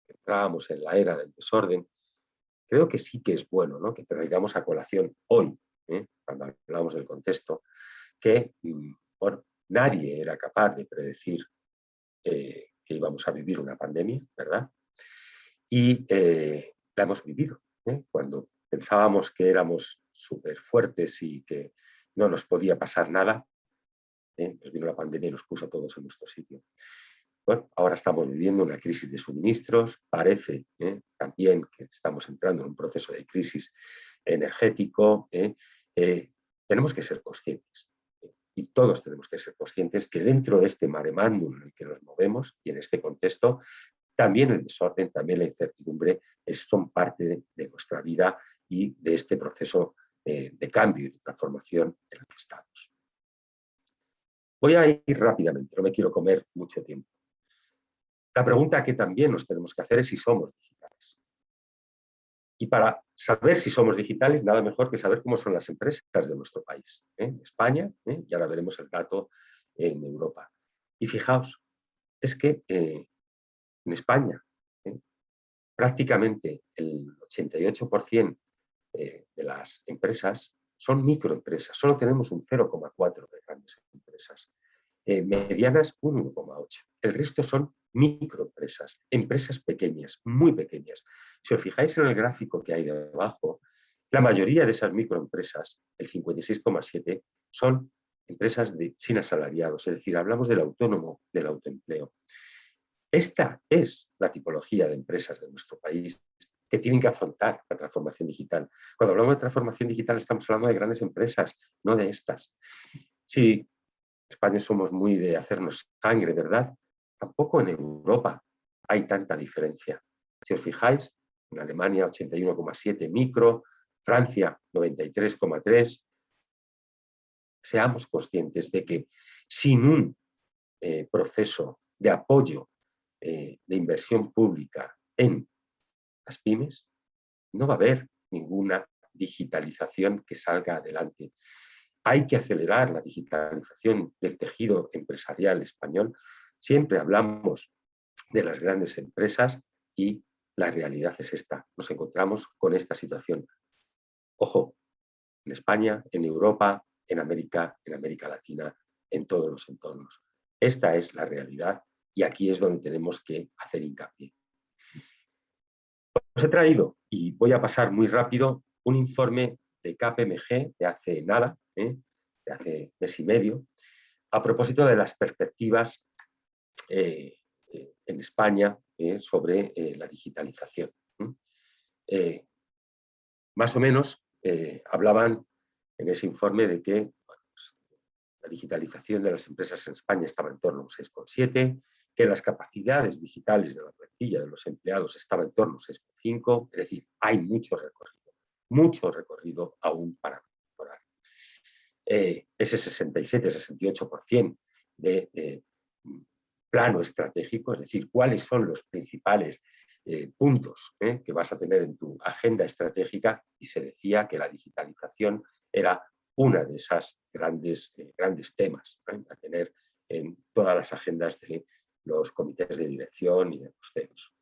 que entrábamos en la era del desorden, creo que sí que es bueno ¿no? que traigamos a colación hoy, ¿eh? cuando hablamos del contexto, que mm, nadie era capaz de predecir eh, que íbamos a vivir una pandemia, ¿verdad? Y eh, la hemos vivido. Cuando pensábamos que éramos súper fuertes y que no nos podía pasar nada, nos vino la pandemia y nos puso todos en nuestro sitio. Ahora estamos viviendo una crisis de suministros, parece ¿eh? también que estamos entrando en un proceso de crisis energético. ¿eh? Eh, tenemos que ser conscientes, y todos tenemos que ser conscientes que dentro de este mare en el que nos movemos y en este contexto, también el desorden, también la incertidumbre son parte de, nuestra vida y de este proceso de cambio y de transformación en el que estamos. Voy a ir rápidamente, no me quiero comer mucho tiempo. La pregunta que también nos tenemos que hacer es si somos digitales. Y para saber si somos digitales, nada mejor que saber cómo son las empresas de nuestro país, ¿eh? España, ¿eh? y ahora veremos el dato en Europa. Y fijaos, es que eh, en España prácticamente el 88% de las empresas son microempresas, solo tenemos un 0,4 de grandes empresas, medianas un 1,8. El resto son microempresas, empresas pequeñas, muy pequeñas. Si os fijáis en el gráfico que hay debajo, la mayoría de esas microempresas, el 56,7, son empresas de, sin asalariados, es decir, hablamos del autónomo, del autoempleo. Esta es la tipología de empresas de nuestro país que tienen que afrontar la transformación digital. Cuando hablamos de transformación digital estamos hablando de grandes empresas, no de estas. Si España somos muy de hacernos sangre, ¿verdad? Tampoco en Europa hay tanta diferencia. Si os fijáis, en Alemania 81,7 micro, Francia 93,3. Seamos conscientes de que sin un eh, proceso de apoyo eh, de inversión pública en las pymes, no va a haber ninguna digitalización que salga adelante. Hay que acelerar la digitalización del tejido empresarial español Siempre hablamos de las grandes empresas y la realidad es esta. Nos encontramos con esta situación. Ojo, en España, en Europa, en América, en América Latina, en todos los entornos. Esta es la realidad y aquí es donde tenemos que hacer hincapié. Os he traído, y voy a pasar muy rápido, un informe de KPMG de hace nada, ¿eh? de hace mes y medio, a propósito de las perspectivas eh, eh, en España eh, sobre la digitalización. más o menos hablaban en ese informe de que pues, la digitalización de las empresas en España estaba en torno a un 6,7, que las capacidades digitales de la plantilla de los empleados estaba en torno a un 6,5, es decir, hay mucho recorrido, mucho recorrido aún para mejorar. ese 67-68% de plano estratégico, es decir, cuáles son los principales eh, puntos eh, que vas a tener en tu agenda estratégica y se decía que la digitalización era una de esas grandes, eh, grandes temas a tener en todas las agendas de los comités de dirección y de los CEOs.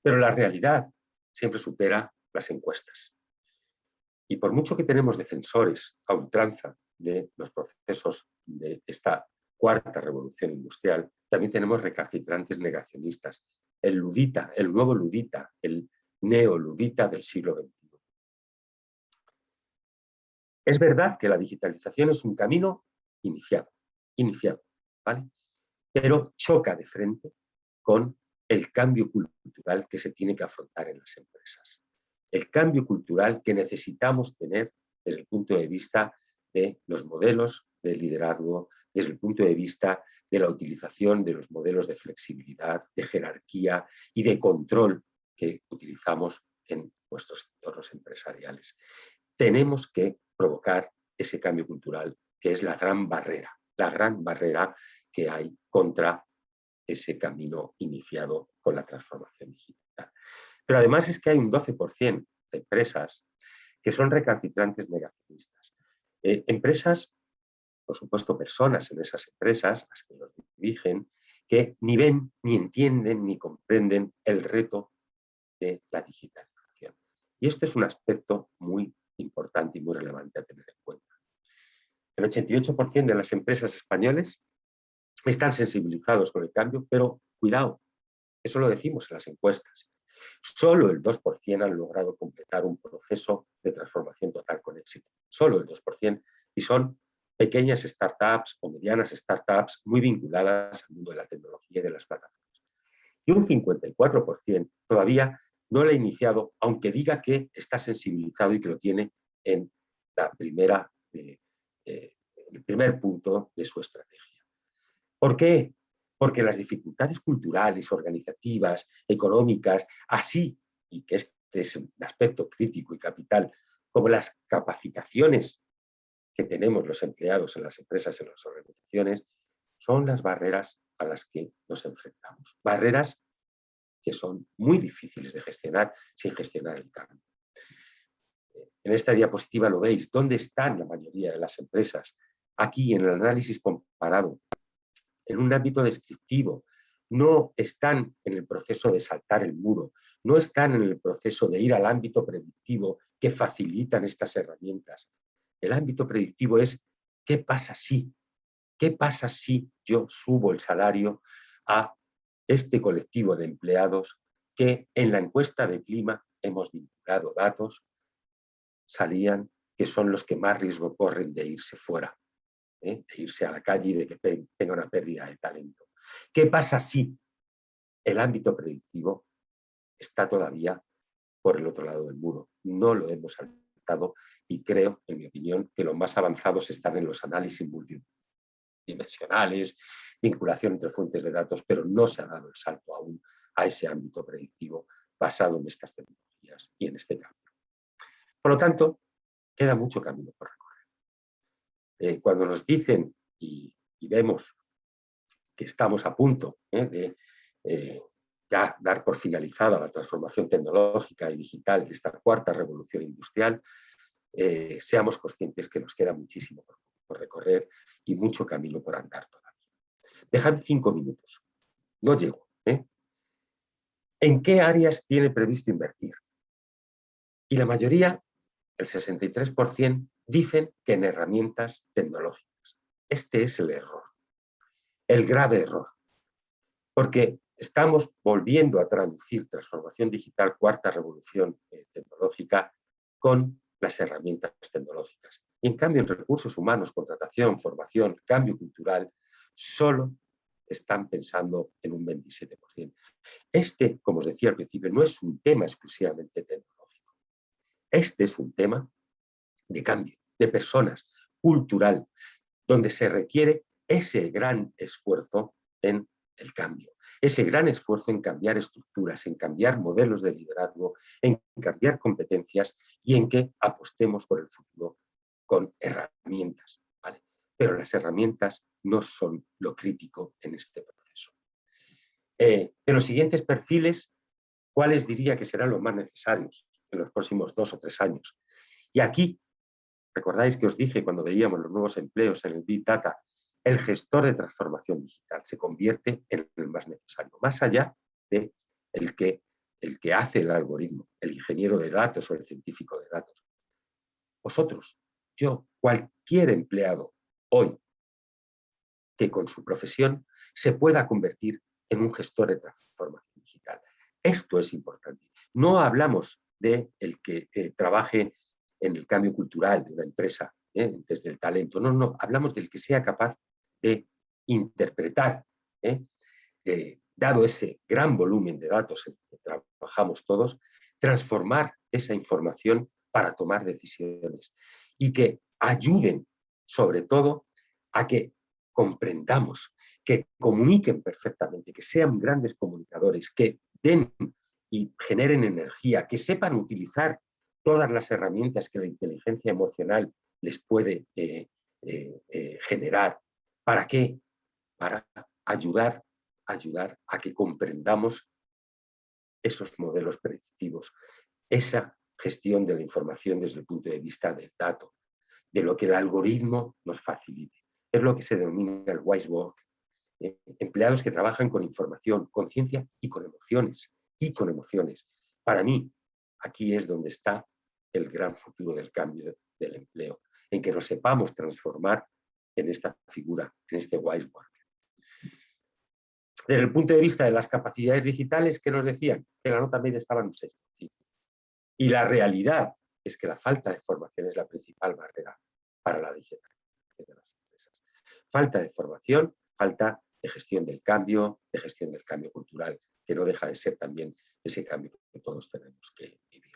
Pero la realidad siempre supera las encuestas. Y por mucho que tenemos defensores a ultranza de los procesos de esta cuarta revolución industrial, también tenemos recalcitrantes negacionistas. El ludita, el nuevo ludita, el neoludita del siglo XXI. Es verdad que la digitalización es un camino iniciado, iniciado, ¿vale? pero choca de frente con el cambio cultural que se tiene que afrontar en las empresas. El cambio cultural que necesitamos tener desde el punto de vista de los modelos de liderazgo, desde el punto de vista de la utilización de los modelos de flexibilidad, de jerarquía y de control que utilizamos en nuestros entornos empresariales. Tenemos que provocar ese cambio cultural que es la gran barrera, la gran barrera que hay contra ese camino iniciado con la transformación digital. Pero además es que hay un 12% de empresas que son recalcitrantes negacionistas. Eh, empresas, por supuesto personas en esas empresas, las que los dirigen, que ni ven, ni entienden, ni comprenden el reto de la digitalización. Y este es un aspecto muy importante y muy relevante a tener en cuenta. El 88% de las empresas españoles están sensibilizados con el cambio, pero cuidado, eso lo decimos en las encuestas. Solo el 2% han logrado completar un proceso de transformación total con éxito. Solo el 2%. Y son pequeñas startups o medianas startups muy vinculadas al mundo de la tecnología y de las plataformas. Y un 54% todavía no lo ha iniciado, aunque diga que está sensibilizado y que lo tiene en la primera, eh, eh, el primer punto de su estrategia. ¿Por qué? Porque las dificultades culturales, organizativas, económicas, así, y que este es un aspecto crítico y capital, como las capacitaciones que tenemos los empleados en las empresas, en las organizaciones, son las barreras a las que nos enfrentamos. Barreras que son muy difíciles de gestionar sin gestionar el cambio. En esta diapositiva lo veis, ¿dónde están la mayoría de las empresas? Aquí en el análisis comparado en un ámbito descriptivo, no están en el proceso de saltar el muro, no están en el proceso de ir al ámbito predictivo que facilitan estas herramientas. El ámbito predictivo es ¿qué pasa si? ¿Qué pasa si yo subo el salario a este colectivo de empleados que en la encuesta de clima hemos vinculado datos, salían que son los que más riesgo corren de irse fuera ¿eh? de irse a la calle y de que tenga una pérdida de talento. ¿Qué pasa si el ámbito predictivo está todavía por el otro lado del muro? No lo hemos saltado y creo, en mi opinión, que los más avanzados están en los análisis multidimensionales, vinculación entre fuentes de datos, pero no se ha dado el salto aún a ese ámbito predictivo basado en estas tecnologías y en este cambio. Por lo tanto, queda mucho camino por recorrer. Eh, cuando nos dicen y, vemos que estamos a punto ¿eh? de eh, ya dar por finalizada la transformación tecnológica y digital de esta cuarta revolución industrial, seamos conscientes que nos queda muchísimo por, recorrer y mucho camino por andar todavía. Dejad cinco minutos, no llego. ¿En qué áreas tiene previsto invertir? Y la mayoría, el 63%, dicen que en herramientas tecnológicas. Este es el error, el grave error, porque estamos volviendo a traducir transformación digital, cuarta revolución eh, tecnológica, con las herramientas tecnológicas. Y en cambio, en recursos humanos, contratación, formación, cambio cultural, solo están pensando en un 27%. Este, como os decía al principio, no es un tema exclusivamente tecnológico. Este es un tema de cambio, de personas, cultural, donde se requiere ese gran esfuerzo en el cambio, ese gran esfuerzo en cambiar estructuras, en cambiar modelos de liderazgo, en cambiar competencias y en que apostemos por el futuro con herramientas. Pero las herramientas no son lo crítico en este proceso. Eh, de los siguientes perfiles, ¿cuáles diría que serán los más necesarios en los próximos dos o tres años? Y aquí Recordáis que os dije cuando veíamos los nuevos empleos en el Big Data, el gestor de transformación digital se convierte en el más necesario, más allá de el que, el que hace el algoritmo, el ingeniero de datos o el científico de datos. Vosotros, yo, cualquier empleado hoy que con su profesión se pueda convertir en un gestor de transformación digital. Esto es importante. No hablamos de el que eh, trabaje en el cambio cultural de una empresa, ¿eh? desde el talento. No, no, hablamos del que sea capaz de interpretar ¿eh? dado ese gran volumen de datos en que trabajamos todos, transformar esa información para tomar decisiones y que ayuden sobre todo a que comprendamos, que comuniquen perfectamente, que sean grandes comunicadores, que den y generen energía, que sepan utilizar todas las herramientas que la inteligencia emocional les puede eh, eh, generar. ¿Para qué? Para ayudar, ayudar a que comprendamos esos modelos predictivos, esa gestión de la información desde el punto de vista del dato, de lo que el algoritmo nos facilite. Es lo que se denomina el wise work. empleados que trabajan con información, conciencia y con emociones, y con emociones. Para mí, aquí es donde está el gran futuro del cambio del empleo, en que nos sepamos transformar en esta figura, en este wise work. Desde el punto de vista de las capacidades digitales, ¿qué nos decían? Que la nota media estaba en un 6. Y la realidad es que la falta de formación es la principal barrera para la digitalización de las empresas. Falta de formación, falta de gestión del cambio, de gestión del cambio cultural, que no deja de ser también ese cambio que todos tenemos que vivir.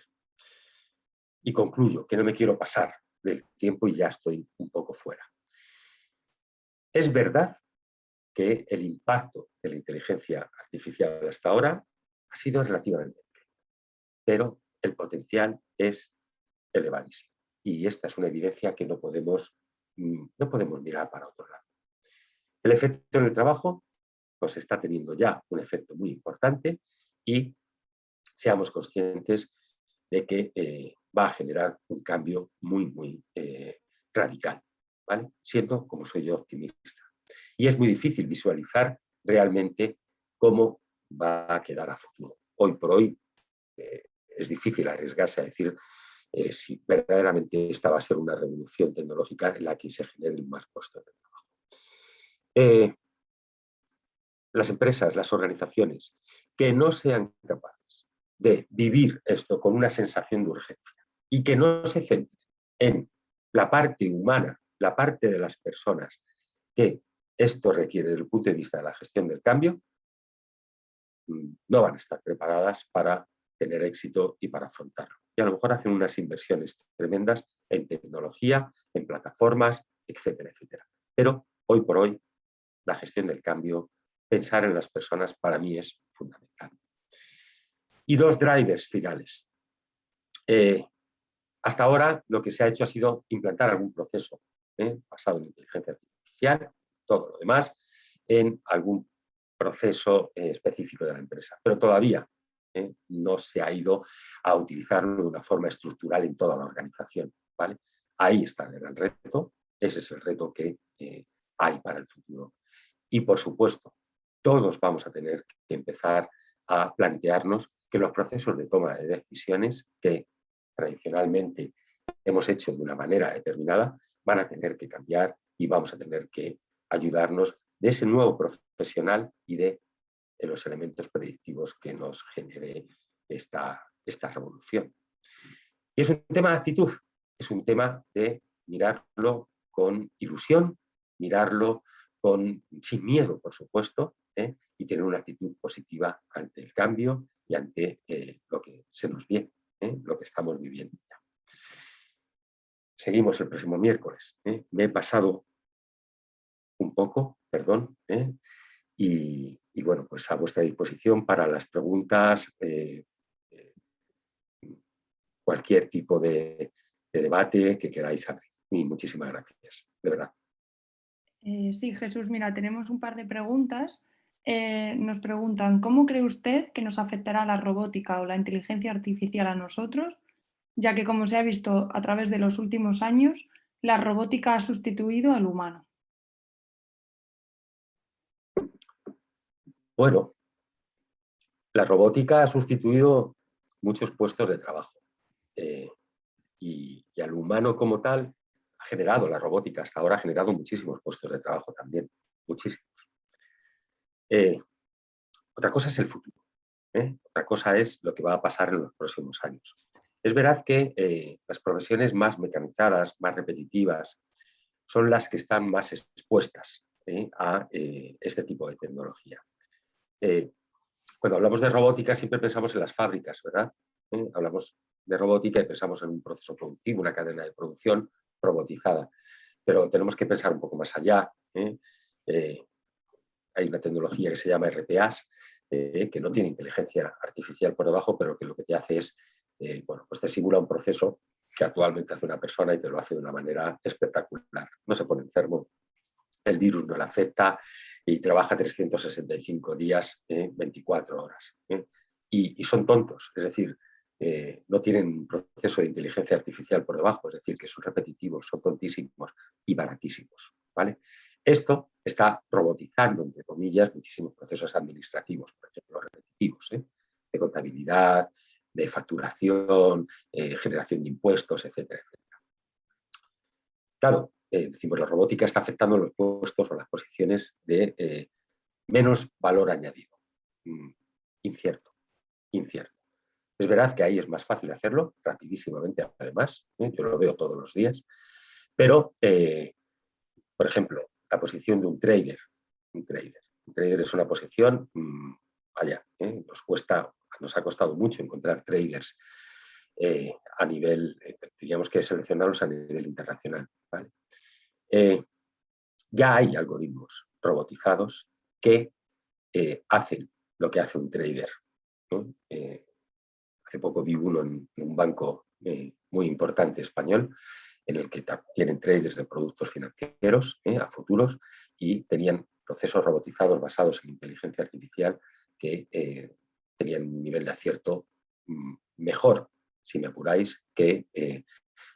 Y concluyo, que no me quiero pasar del tiempo y ya estoy un poco fuera. Es verdad que el impacto de la inteligencia artificial hasta ahora ha sido relativamente pequeño, pero el potencial es elevadísimo. Y esta es una evidencia que no podemos, mm, no podemos mirar para otro lado. El efecto en el trabajo pues está teniendo ya un efecto muy importante y seamos conscientes de que eh, va a generar un cambio muy, muy eh, radical, siendo, como soy yo, optimista. Y es muy difícil visualizar realmente cómo va a quedar a futuro. Hoy por hoy eh, es difícil arriesgarse a decir si verdaderamente esta va a ser una revolución tecnológica en la que se generen más puestos de trabajo las empresas, las organizaciones, que no sean capaces de vivir esto con una sensación de urgencia y que no se centren en la parte humana, la parte de las personas que esto requiere desde el punto de vista de la gestión del cambio, mm, no van a estar preparadas para tener éxito y para afrontarlo. Y a lo mejor hacen unas inversiones tremendas en tecnología, en plataformas, etcétera, etcétera. Pero hoy por hoy la gestión del cambio pensar en las personas para mí es fundamental. Y dos drivers finales. Eh, hasta ahora lo que se ha hecho ha sido implantar algún proceso eh, basado en inteligencia artificial, todo lo demás, en algún proceso eh, específico de la empresa. Pero todavía no se ha ido a utilizarlo de una forma estructural en toda la organización. ¿vale? Ahí está el gran reto, ese es el reto que hay para el futuro. Y por supuesto, todos vamos a tener que empezar a plantearnos que los procesos de toma de decisiones que tradicionalmente hemos hecho de una manera determinada van a tener que cambiar y vamos a tener que ayudarnos de ese nuevo profesional y de, los elementos predictivos que nos genere esta, esta revolución. Y es un tema de actitud, es un tema de mirarlo con ilusión, mirarlo con, sin miedo, por supuesto, ¿eh? y tener una actitud positiva ante el cambio y ante eh, lo que se nos viene, ¿eh? lo que estamos viviendo. Seguimos el próximo miércoles. Me he pasado un poco, perdón, y, bueno, pues a vuestra disposición para las preguntas, cualquier tipo de, de debate que queráis abrir. Y muchísimas gracias, de verdad. sí, Jesús, mira, tenemos un par de preguntas. Eh, nos preguntan, ¿cómo cree usted que nos afectará la robótica o la inteligencia artificial a nosotros? Ya que, como se ha visto a través de los últimos años, la robótica ha sustituido al humano. Bueno, la robótica ha sustituido muchos puestos de trabajo eh, y, al humano como tal ha generado, la robótica hasta ahora ha generado muchísimos puestos de trabajo también, muchísimos. Eh, otra cosa es el futuro. ¿eh? Otra cosa es lo que va a pasar en los próximos años. Es verdad que eh, las profesiones más mecanizadas, más repetitivas, son las que están más expuestas a este tipo de tecnología. eh, cuando hablamos de robótica siempre pensamos en las fábricas, ¿verdad? ¿Eh? Hablamos de robótica y pensamos en un proceso productivo, una cadena de producción robotizada. Pero tenemos que pensar un poco más allá. ¿eh? hay una tecnología que se llama RPAs, que no tiene inteligencia artificial por debajo, pero que lo que te hace es, bueno, pues te simula un proceso que actualmente hace una persona y te lo hace de una manera espectacular. No se pone enfermo, el virus no le afecta y trabaja 365 días, 24 horas. ¿eh? Y, son tontos, es decir, eh, no tienen un proceso de inteligencia artificial por debajo, es decir, que son repetitivos, son tontísimos y baratísimos. ¿vale? Esto está robotizando, entre comillas, muchísimos procesos administrativos, por ejemplo, repetitivos, ¿eh? de contabilidad, de facturación, generación de impuestos, etcétera, etcétera. Claro, eh, decimos, la robótica está afectando los puestos o las posiciones de eh, menos valor añadido. Mm, incierto, incierto. Es verdad que ahí es más fácil hacerlo, rapidísimamente además, ¿eh? yo lo veo todos los días, pero, por ejemplo, la posición de un trader, un trader. Trader es una posición, mm, vaya, nos cuesta, nos ha costado mucho encontrar traders a nivel, teníamos que seleccionarlos a nivel internacional. Eh, ya hay algoritmos robotizados que eh, hacen lo que hace un trader. Eh, hace poco vi uno en, un banco muy importante español en el que tienen traders de productos financieros a futuros y tenían procesos robotizados basados en inteligencia artificial que tenían un nivel de acierto mm, mejor, si me apuráis, que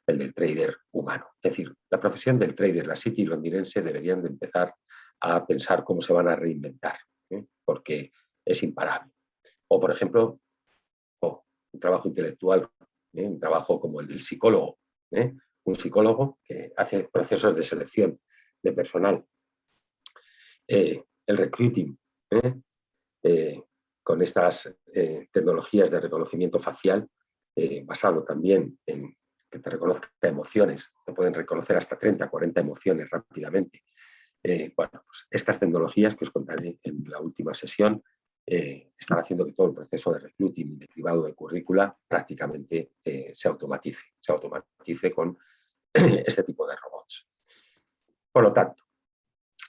el del trader humano. Es decir, la profesión del trader, la City londinense, deberían de empezar a pensar cómo se van a reinventar, ¿eh? porque es imparable. O, por ejemplo, un trabajo intelectual, ¿eh? un trabajo como el del psicólogo, ¿eh? un psicólogo que hace procesos de selección de personal. el recruiting, con estas tecnologías de reconocimiento facial, basado también en que te reconozca emociones, te pueden reconocer hasta 30, 40 emociones rápidamente. Eh, bueno, pues estas tecnologías que os contaré en la última sesión eh, están haciendo que todo el proceso de recruiting de privado de currícula prácticamente eh, se automatice, se automatice con <clears throat> este tipo de robots. Por lo tanto,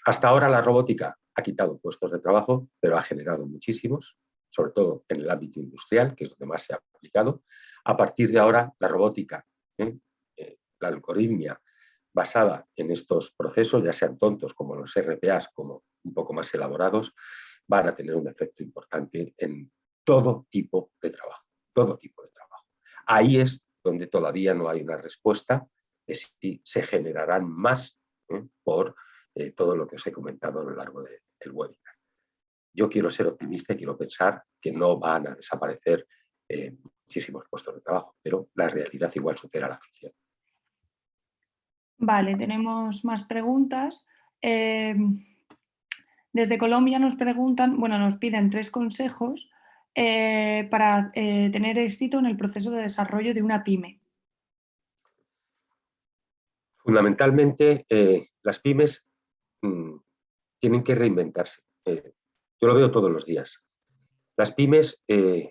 hasta ahora la robótica ha quitado puestos de trabajo, pero ha generado muchísimos, sobre todo en el ámbito industrial, que es donde más se ha aplicado. A partir de ahora, la robótica ¿eh? Eh, la algoritmia basada en estos procesos, ya sean tontos como los RPAs, como un poco más elaborados, van a tener un efecto importante en todo tipo de trabajo, todo tipo de trabajo. Ahí es donde todavía no hay una respuesta de si se generarán más ¿eh? por todo lo que os he comentado a lo largo del webinar. Yo quiero ser optimista y quiero pensar que no van a desaparecer muchísimos puestos de trabajo, pero la realidad igual supera la ficción. Vale, tenemos más preguntas. Em, desde Colombia nos preguntan, bueno, nos piden tres consejos eh, para eh, tener éxito en el proceso de desarrollo de una pyme. Fundamentalmente, eh, las pymes tienen que reinventarse. yo lo veo todos los días. Las pymes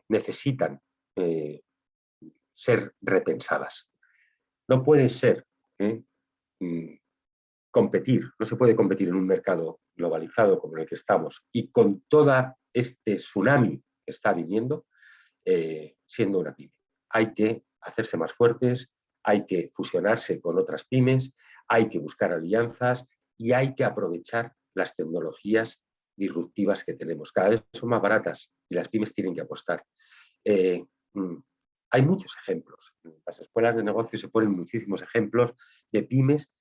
necesitan eh, ser repensadas. No puede ser ¿eh? mm, competir, no se puede competir en un mercado globalizado como el que estamos y con toda este tsunami que está viniendo eh, siendo una pyme. Hay que hacerse más fuertes, hay que fusionarse con otras pymes, hay que buscar alianzas y hay que aprovechar las tecnologías disruptivas que tenemos. Cada vez son más baratas y las pymes tienen que apostar. Mm, hay muchos ejemplos. En las escuelas de negocio se ponen muchísimos ejemplos de pymes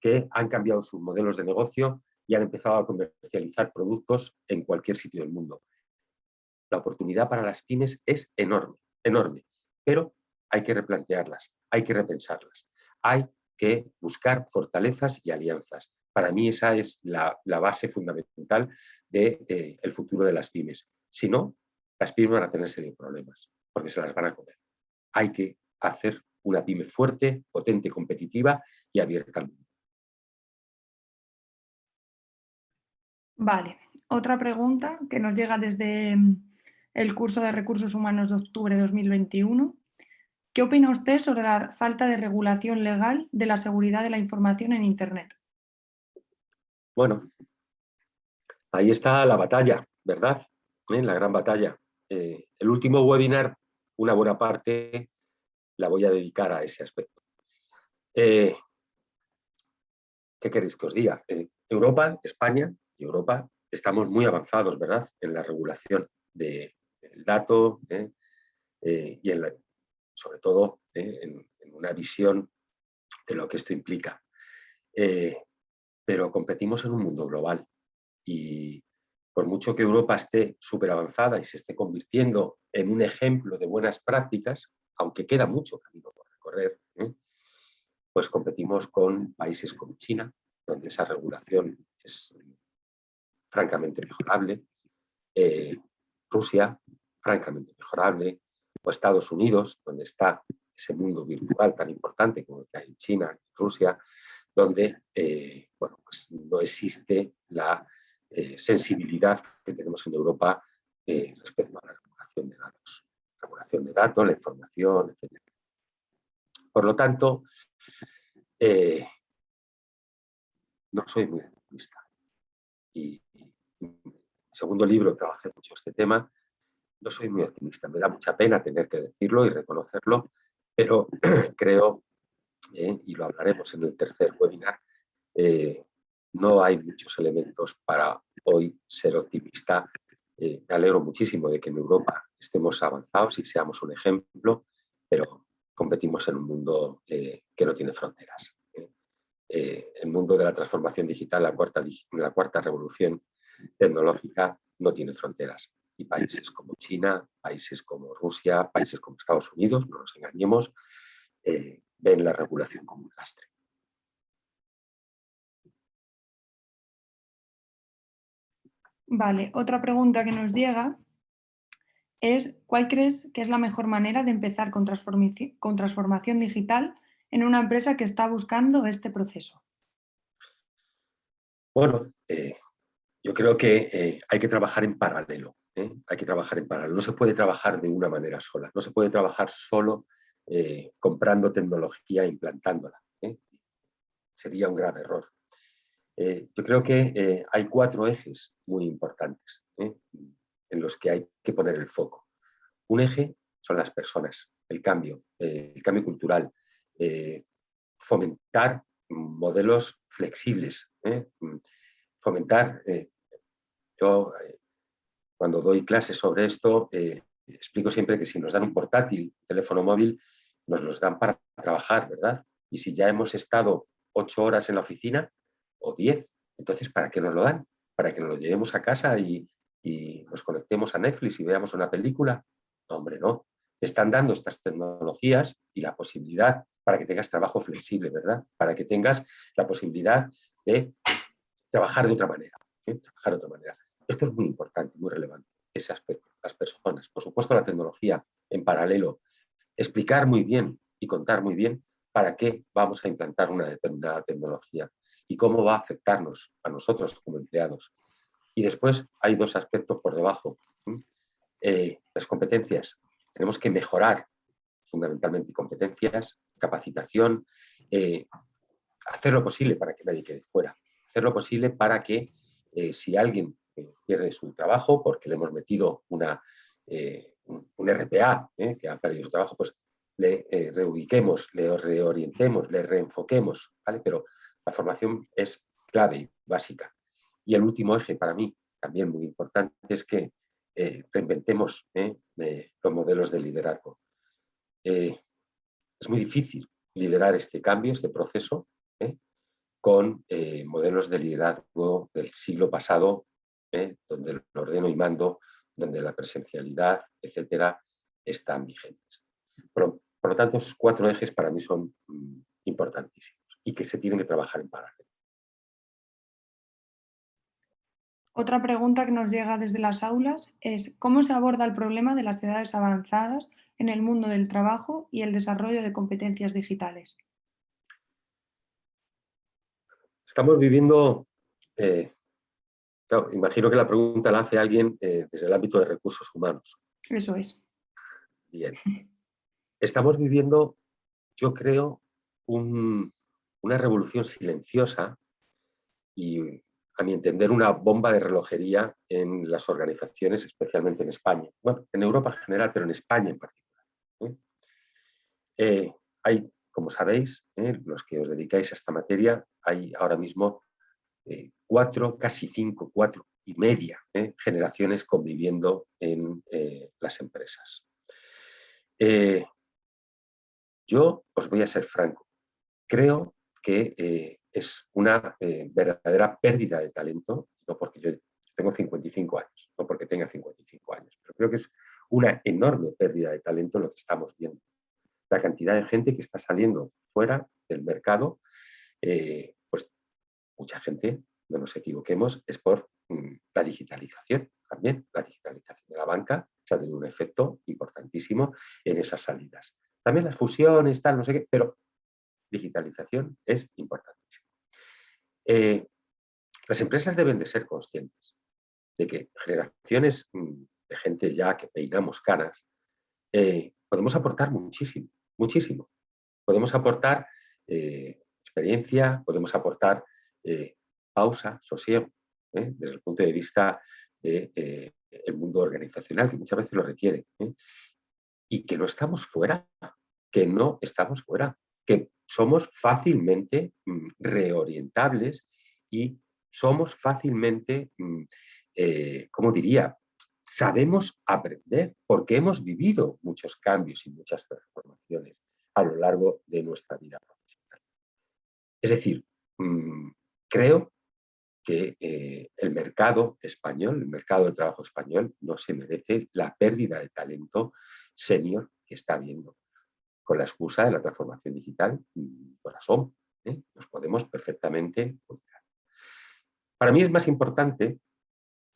que han cambiado sus modelos de negocio y han empezado a comercializar productos en cualquier sitio del mundo. La oportunidad para las pymes es enorme, enorme, pero hay que replantearlas, hay que repensarlas, hay que buscar fortalezas y alianzas. Para mí esa es la, base fundamental del de, eh, futuro de las pymes. Si no, las pymes van a tener serios problemas porque se las van a comer. Hay que hacer una pyme fuerte, potente, competitiva y abierta al mundo. Vale. otra pregunta que nos llega desde mm, el curso de Recursos Humanos de octubre de 2021. ¿Qué opina usted sobre la falta de regulación legal de la seguridad de la información en Internet? Bueno, ahí está la batalla, ¿verdad? ¿Eh? La gran batalla. Eh, el último webinar, una buena parte, la voy a dedicar a ese aspecto. Eh, ¿Qué queréis que os diga? Europa, España y Europa estamos muy avanzados, ¿verdad?, en la regulación del dato y en sobre todo en, una visión de lo que esto implica. Pero competimos en un mundo global y por mucho que Europa esté súper avanzada y se esté convirtiendo en un ejemplo de buenas prácticas, aunque queda mucho camino por recorrer, ¿eh? pues competimos con países como China, donde esa regulación es francamente mejorable, eh, Rusia, francamente mejorable, o Estados Unidos, donde está ese mundo virtual tan importante como el que hay en China y Rusia, donde eh, bueno, pues no existe la eh, sensibilidad que tenemos en Europa eh, respecto a la regulación de datos. Regulación de datos, la información, etc. Por lo tanto, no soy muy optimista. Y, en el segundo libro trabajé mucho este tema, no soy muy optimista. Me da mucha pena tener que decirlo y reconocerlo, pero <clears throat> creo, y lo hablaremos en el tercer webinar, no hay muchos elementos para hoy ser optimista. Eh, me alegro muchísimo de que en Europa estemos avanzados y seamos un ejemplo, pero competimos en un mundo eh, que no tiene fronteras. ¿eh? el mundo de la transformación digital, la cuarta, la cuarta revolución tecnológica, no tiene fronteras. Y países como China, países como Rusia, países como Estados Unidos, no nos engañemos, ven la regulación como un lastre. Vale, otra pregunta que nos llega es ¿cuál crees que es la mejor manera de empezar con, transformación digital en una empresa que está buscando este proceso? Bueno, eh, yo creo que eh, hay que trabajar en paralelo. ¿eh? Hay que trabajar en paralelo. No se puede trabajar de una manera sola. No se puede trabajar solo comprando tecnología e implantándola. Sería un grave error. Eh, yo creo que eh, hay cuatro ejes muy importantes ¿eh? en los que hay que poner el foco. Un eje son las personas, el cambio, el cambio cultural, fomentar modelos flexibles, fomentar... yo cuando doy clases sobre esto explico siempre que si nos dan un portátil, teléfono móvil, nos los dan para trabajar, ¿verdad? Y si ya hemos estado ocho horas en la oficina, o 10. Entonces, ¿para qué nos lo dan? ¿Para que nos lo llevemos a casa y, nos conectemos a Netflix y veamos una película? No, hombre, no. Te están dando estas tecnologías y la posibilidad para que tengas trabajo flexible, ¿verdad? Para que tengas la posibilidad de trabajar de otra manera. ¿eh? Trabajar de otra manera. Esto es muy importante, muy relevante, ese aspecto. Las personas, por supuesto la tecnología en paralelo. Explicar muy bien y contar muy bien para qué vamos a implantar una determinada tecnología y cómo va a afectarnos a nosotros como empleados. Y después hay dos aspectos por debajo. Eh, las competencias. Tenemos que mejorar fundamentalmente competencias, capacitación, eh, hacer lo posible para que nadie quede fuera. Hacer lo posible para que eh, si alguien pierde su trabajo porque le hemos metido una, un, RPA que ha perdido su trabajo, pues le reubiquemos, le reorientemos, le reenfoquemos, ¿vale? Pero la formación es clave y básica. Y el último eje para mí, también muy importante, es que eh, reinventemos eh, los modelos de liderazgo. Eh, es muy difícil liderar este cambio, este proceso, con modelos de liderazgo del siglo pasado, donde el ordeno y mando, donde la presencialidad, etcétera, están vigentes. Por, por, lo tanto, esos cuatro ejes para mí son mm, importantísimos y que se tienen que trabajar en paralelo. Otra pregunta que nos llega desde las aulas es ¿cómo se aborda el problema de las edades avanzadas en el mundo del trabajo y el desarrollo de competencias digitales? Estamos viviendo eh, imagino que la pregunta la hace alguien eh, desde el ámbito de recursos humanos. Eso es. Bien. <laughs> Estamos viviendo, yo creo, una revolución silenciosa y, a mi entender, una bomba de relojería en las organizaciones, especialmente en España. Bueno, en Europa en general, pero en España en particular. ¿eh? Eh, hay, como sabéis, los que os dedicáis a esta materia, hay ahora mismo cuatro, casi cinco, cuatro y media ¿eh? generaciones conviviendo en eh, las empresas. Eh, yo os voy a ser franco, creo que es una verdadera pérdida de talento, no porque yo tengo 55 años, no porque tenga 55 años, pero creo que es una enorme pérdida de talento lo que estamos viendo. La cantidad de gente que está saliendo fuera del mercado, pues mucha gente no nos equivoquemos, es por mm, la digitalización también. La digitalización de la banca se ha tenido un efecto importantísimo en esas salidas. También las fusiones, tal, no sé qué, pero digitalización es importantísimo. Eh, las empresas deben de ser conscientes de que generaciones mm, de gente ya que peinamos canas, eh, podemos aportar muchísimo, muchísimo. Podemos aportar eh, experiencia, podemos aportar pausa, sosiego, ¿eh? desde el punto de vista del de, eh, mundo organizacional, que muchas veces lo requiere. ¿eh? Y que no estamos fuera, que no estamos fuera, que somos fácilmente mm, reorientables y somos fácilmente, mm, como diría, sabemos aprender porque hemos vivido muchos cambios y muchas transformaciones a lo largo de nuestra vida profesional. Es decir, mm, creo que eh, el mercado español, el mercado de trabajo español, no se merece la pérdida de talento senior que está habiendo. Con la excusa de la transformación digital, corazón, ¿eh? nos podemos perfectamente Para mí es más importante,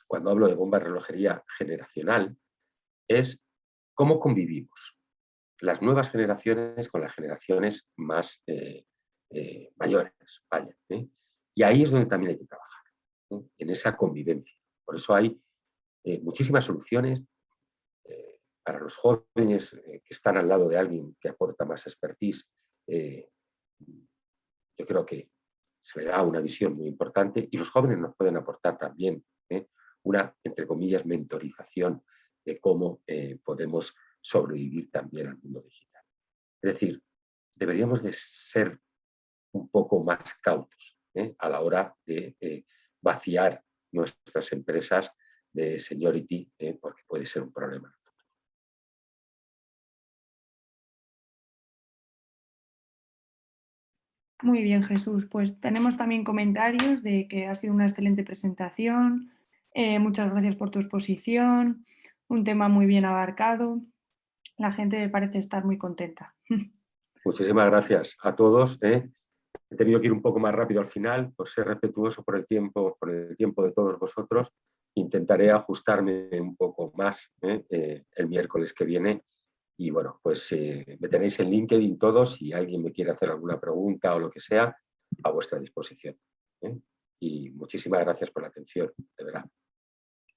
cuando hablo de bomba de relojería generacional, es cómo convivimos las nuevas generaciones con las generaciones más eh, mayores. Vaya, Y ahí es donde también hay que trabajar en esa convivencia. Por eso hay eh, muchísimas soluciones eh, para los jóvenes eh, que están al lado de alguien que aporta más expertise. yo creo que se le da una visión muy importante y los jóvenes nos pueden aportar también una, entre comillas, mentorización de cómo podemos sobrevivir también al mundo digital. Es decir, deberíamos de ser un poco más cautos a la hora de vaciar nuestras empresas de seniority eh, porque puede ser un problema. Muy bien, Jesús. Pues tenemos también comentarios de que ha sido una excelente presentación. Eh, muchas gracias por tu exposición. Un tema muy bien abarcado. La gente parece estar muy contenta. <laughs> Muchísimas gracias a todos. Eh. He tenido que ir un poco más rápido al final, por ser respetuoso por el tiempo, por el tiempo de todos vosotros. Intentaré ajustarme un poco más ¿eh? Eh, el miércoles que viene. Y bueno, pues eh, me tenéis en LinkedIn todos, si alguien me quiere hacer alguna pregunta o lo que sea, a vuestra disposición. Y muchísimas gracias por la atención, de verdad.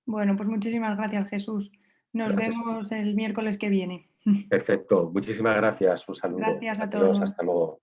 Bueno, pues muchísimas gracias Jesús. Nos vemos el miércoles que viene. Perfecto, muchísimas gracias. Un saludo. Gracias a todos. Hasta luego.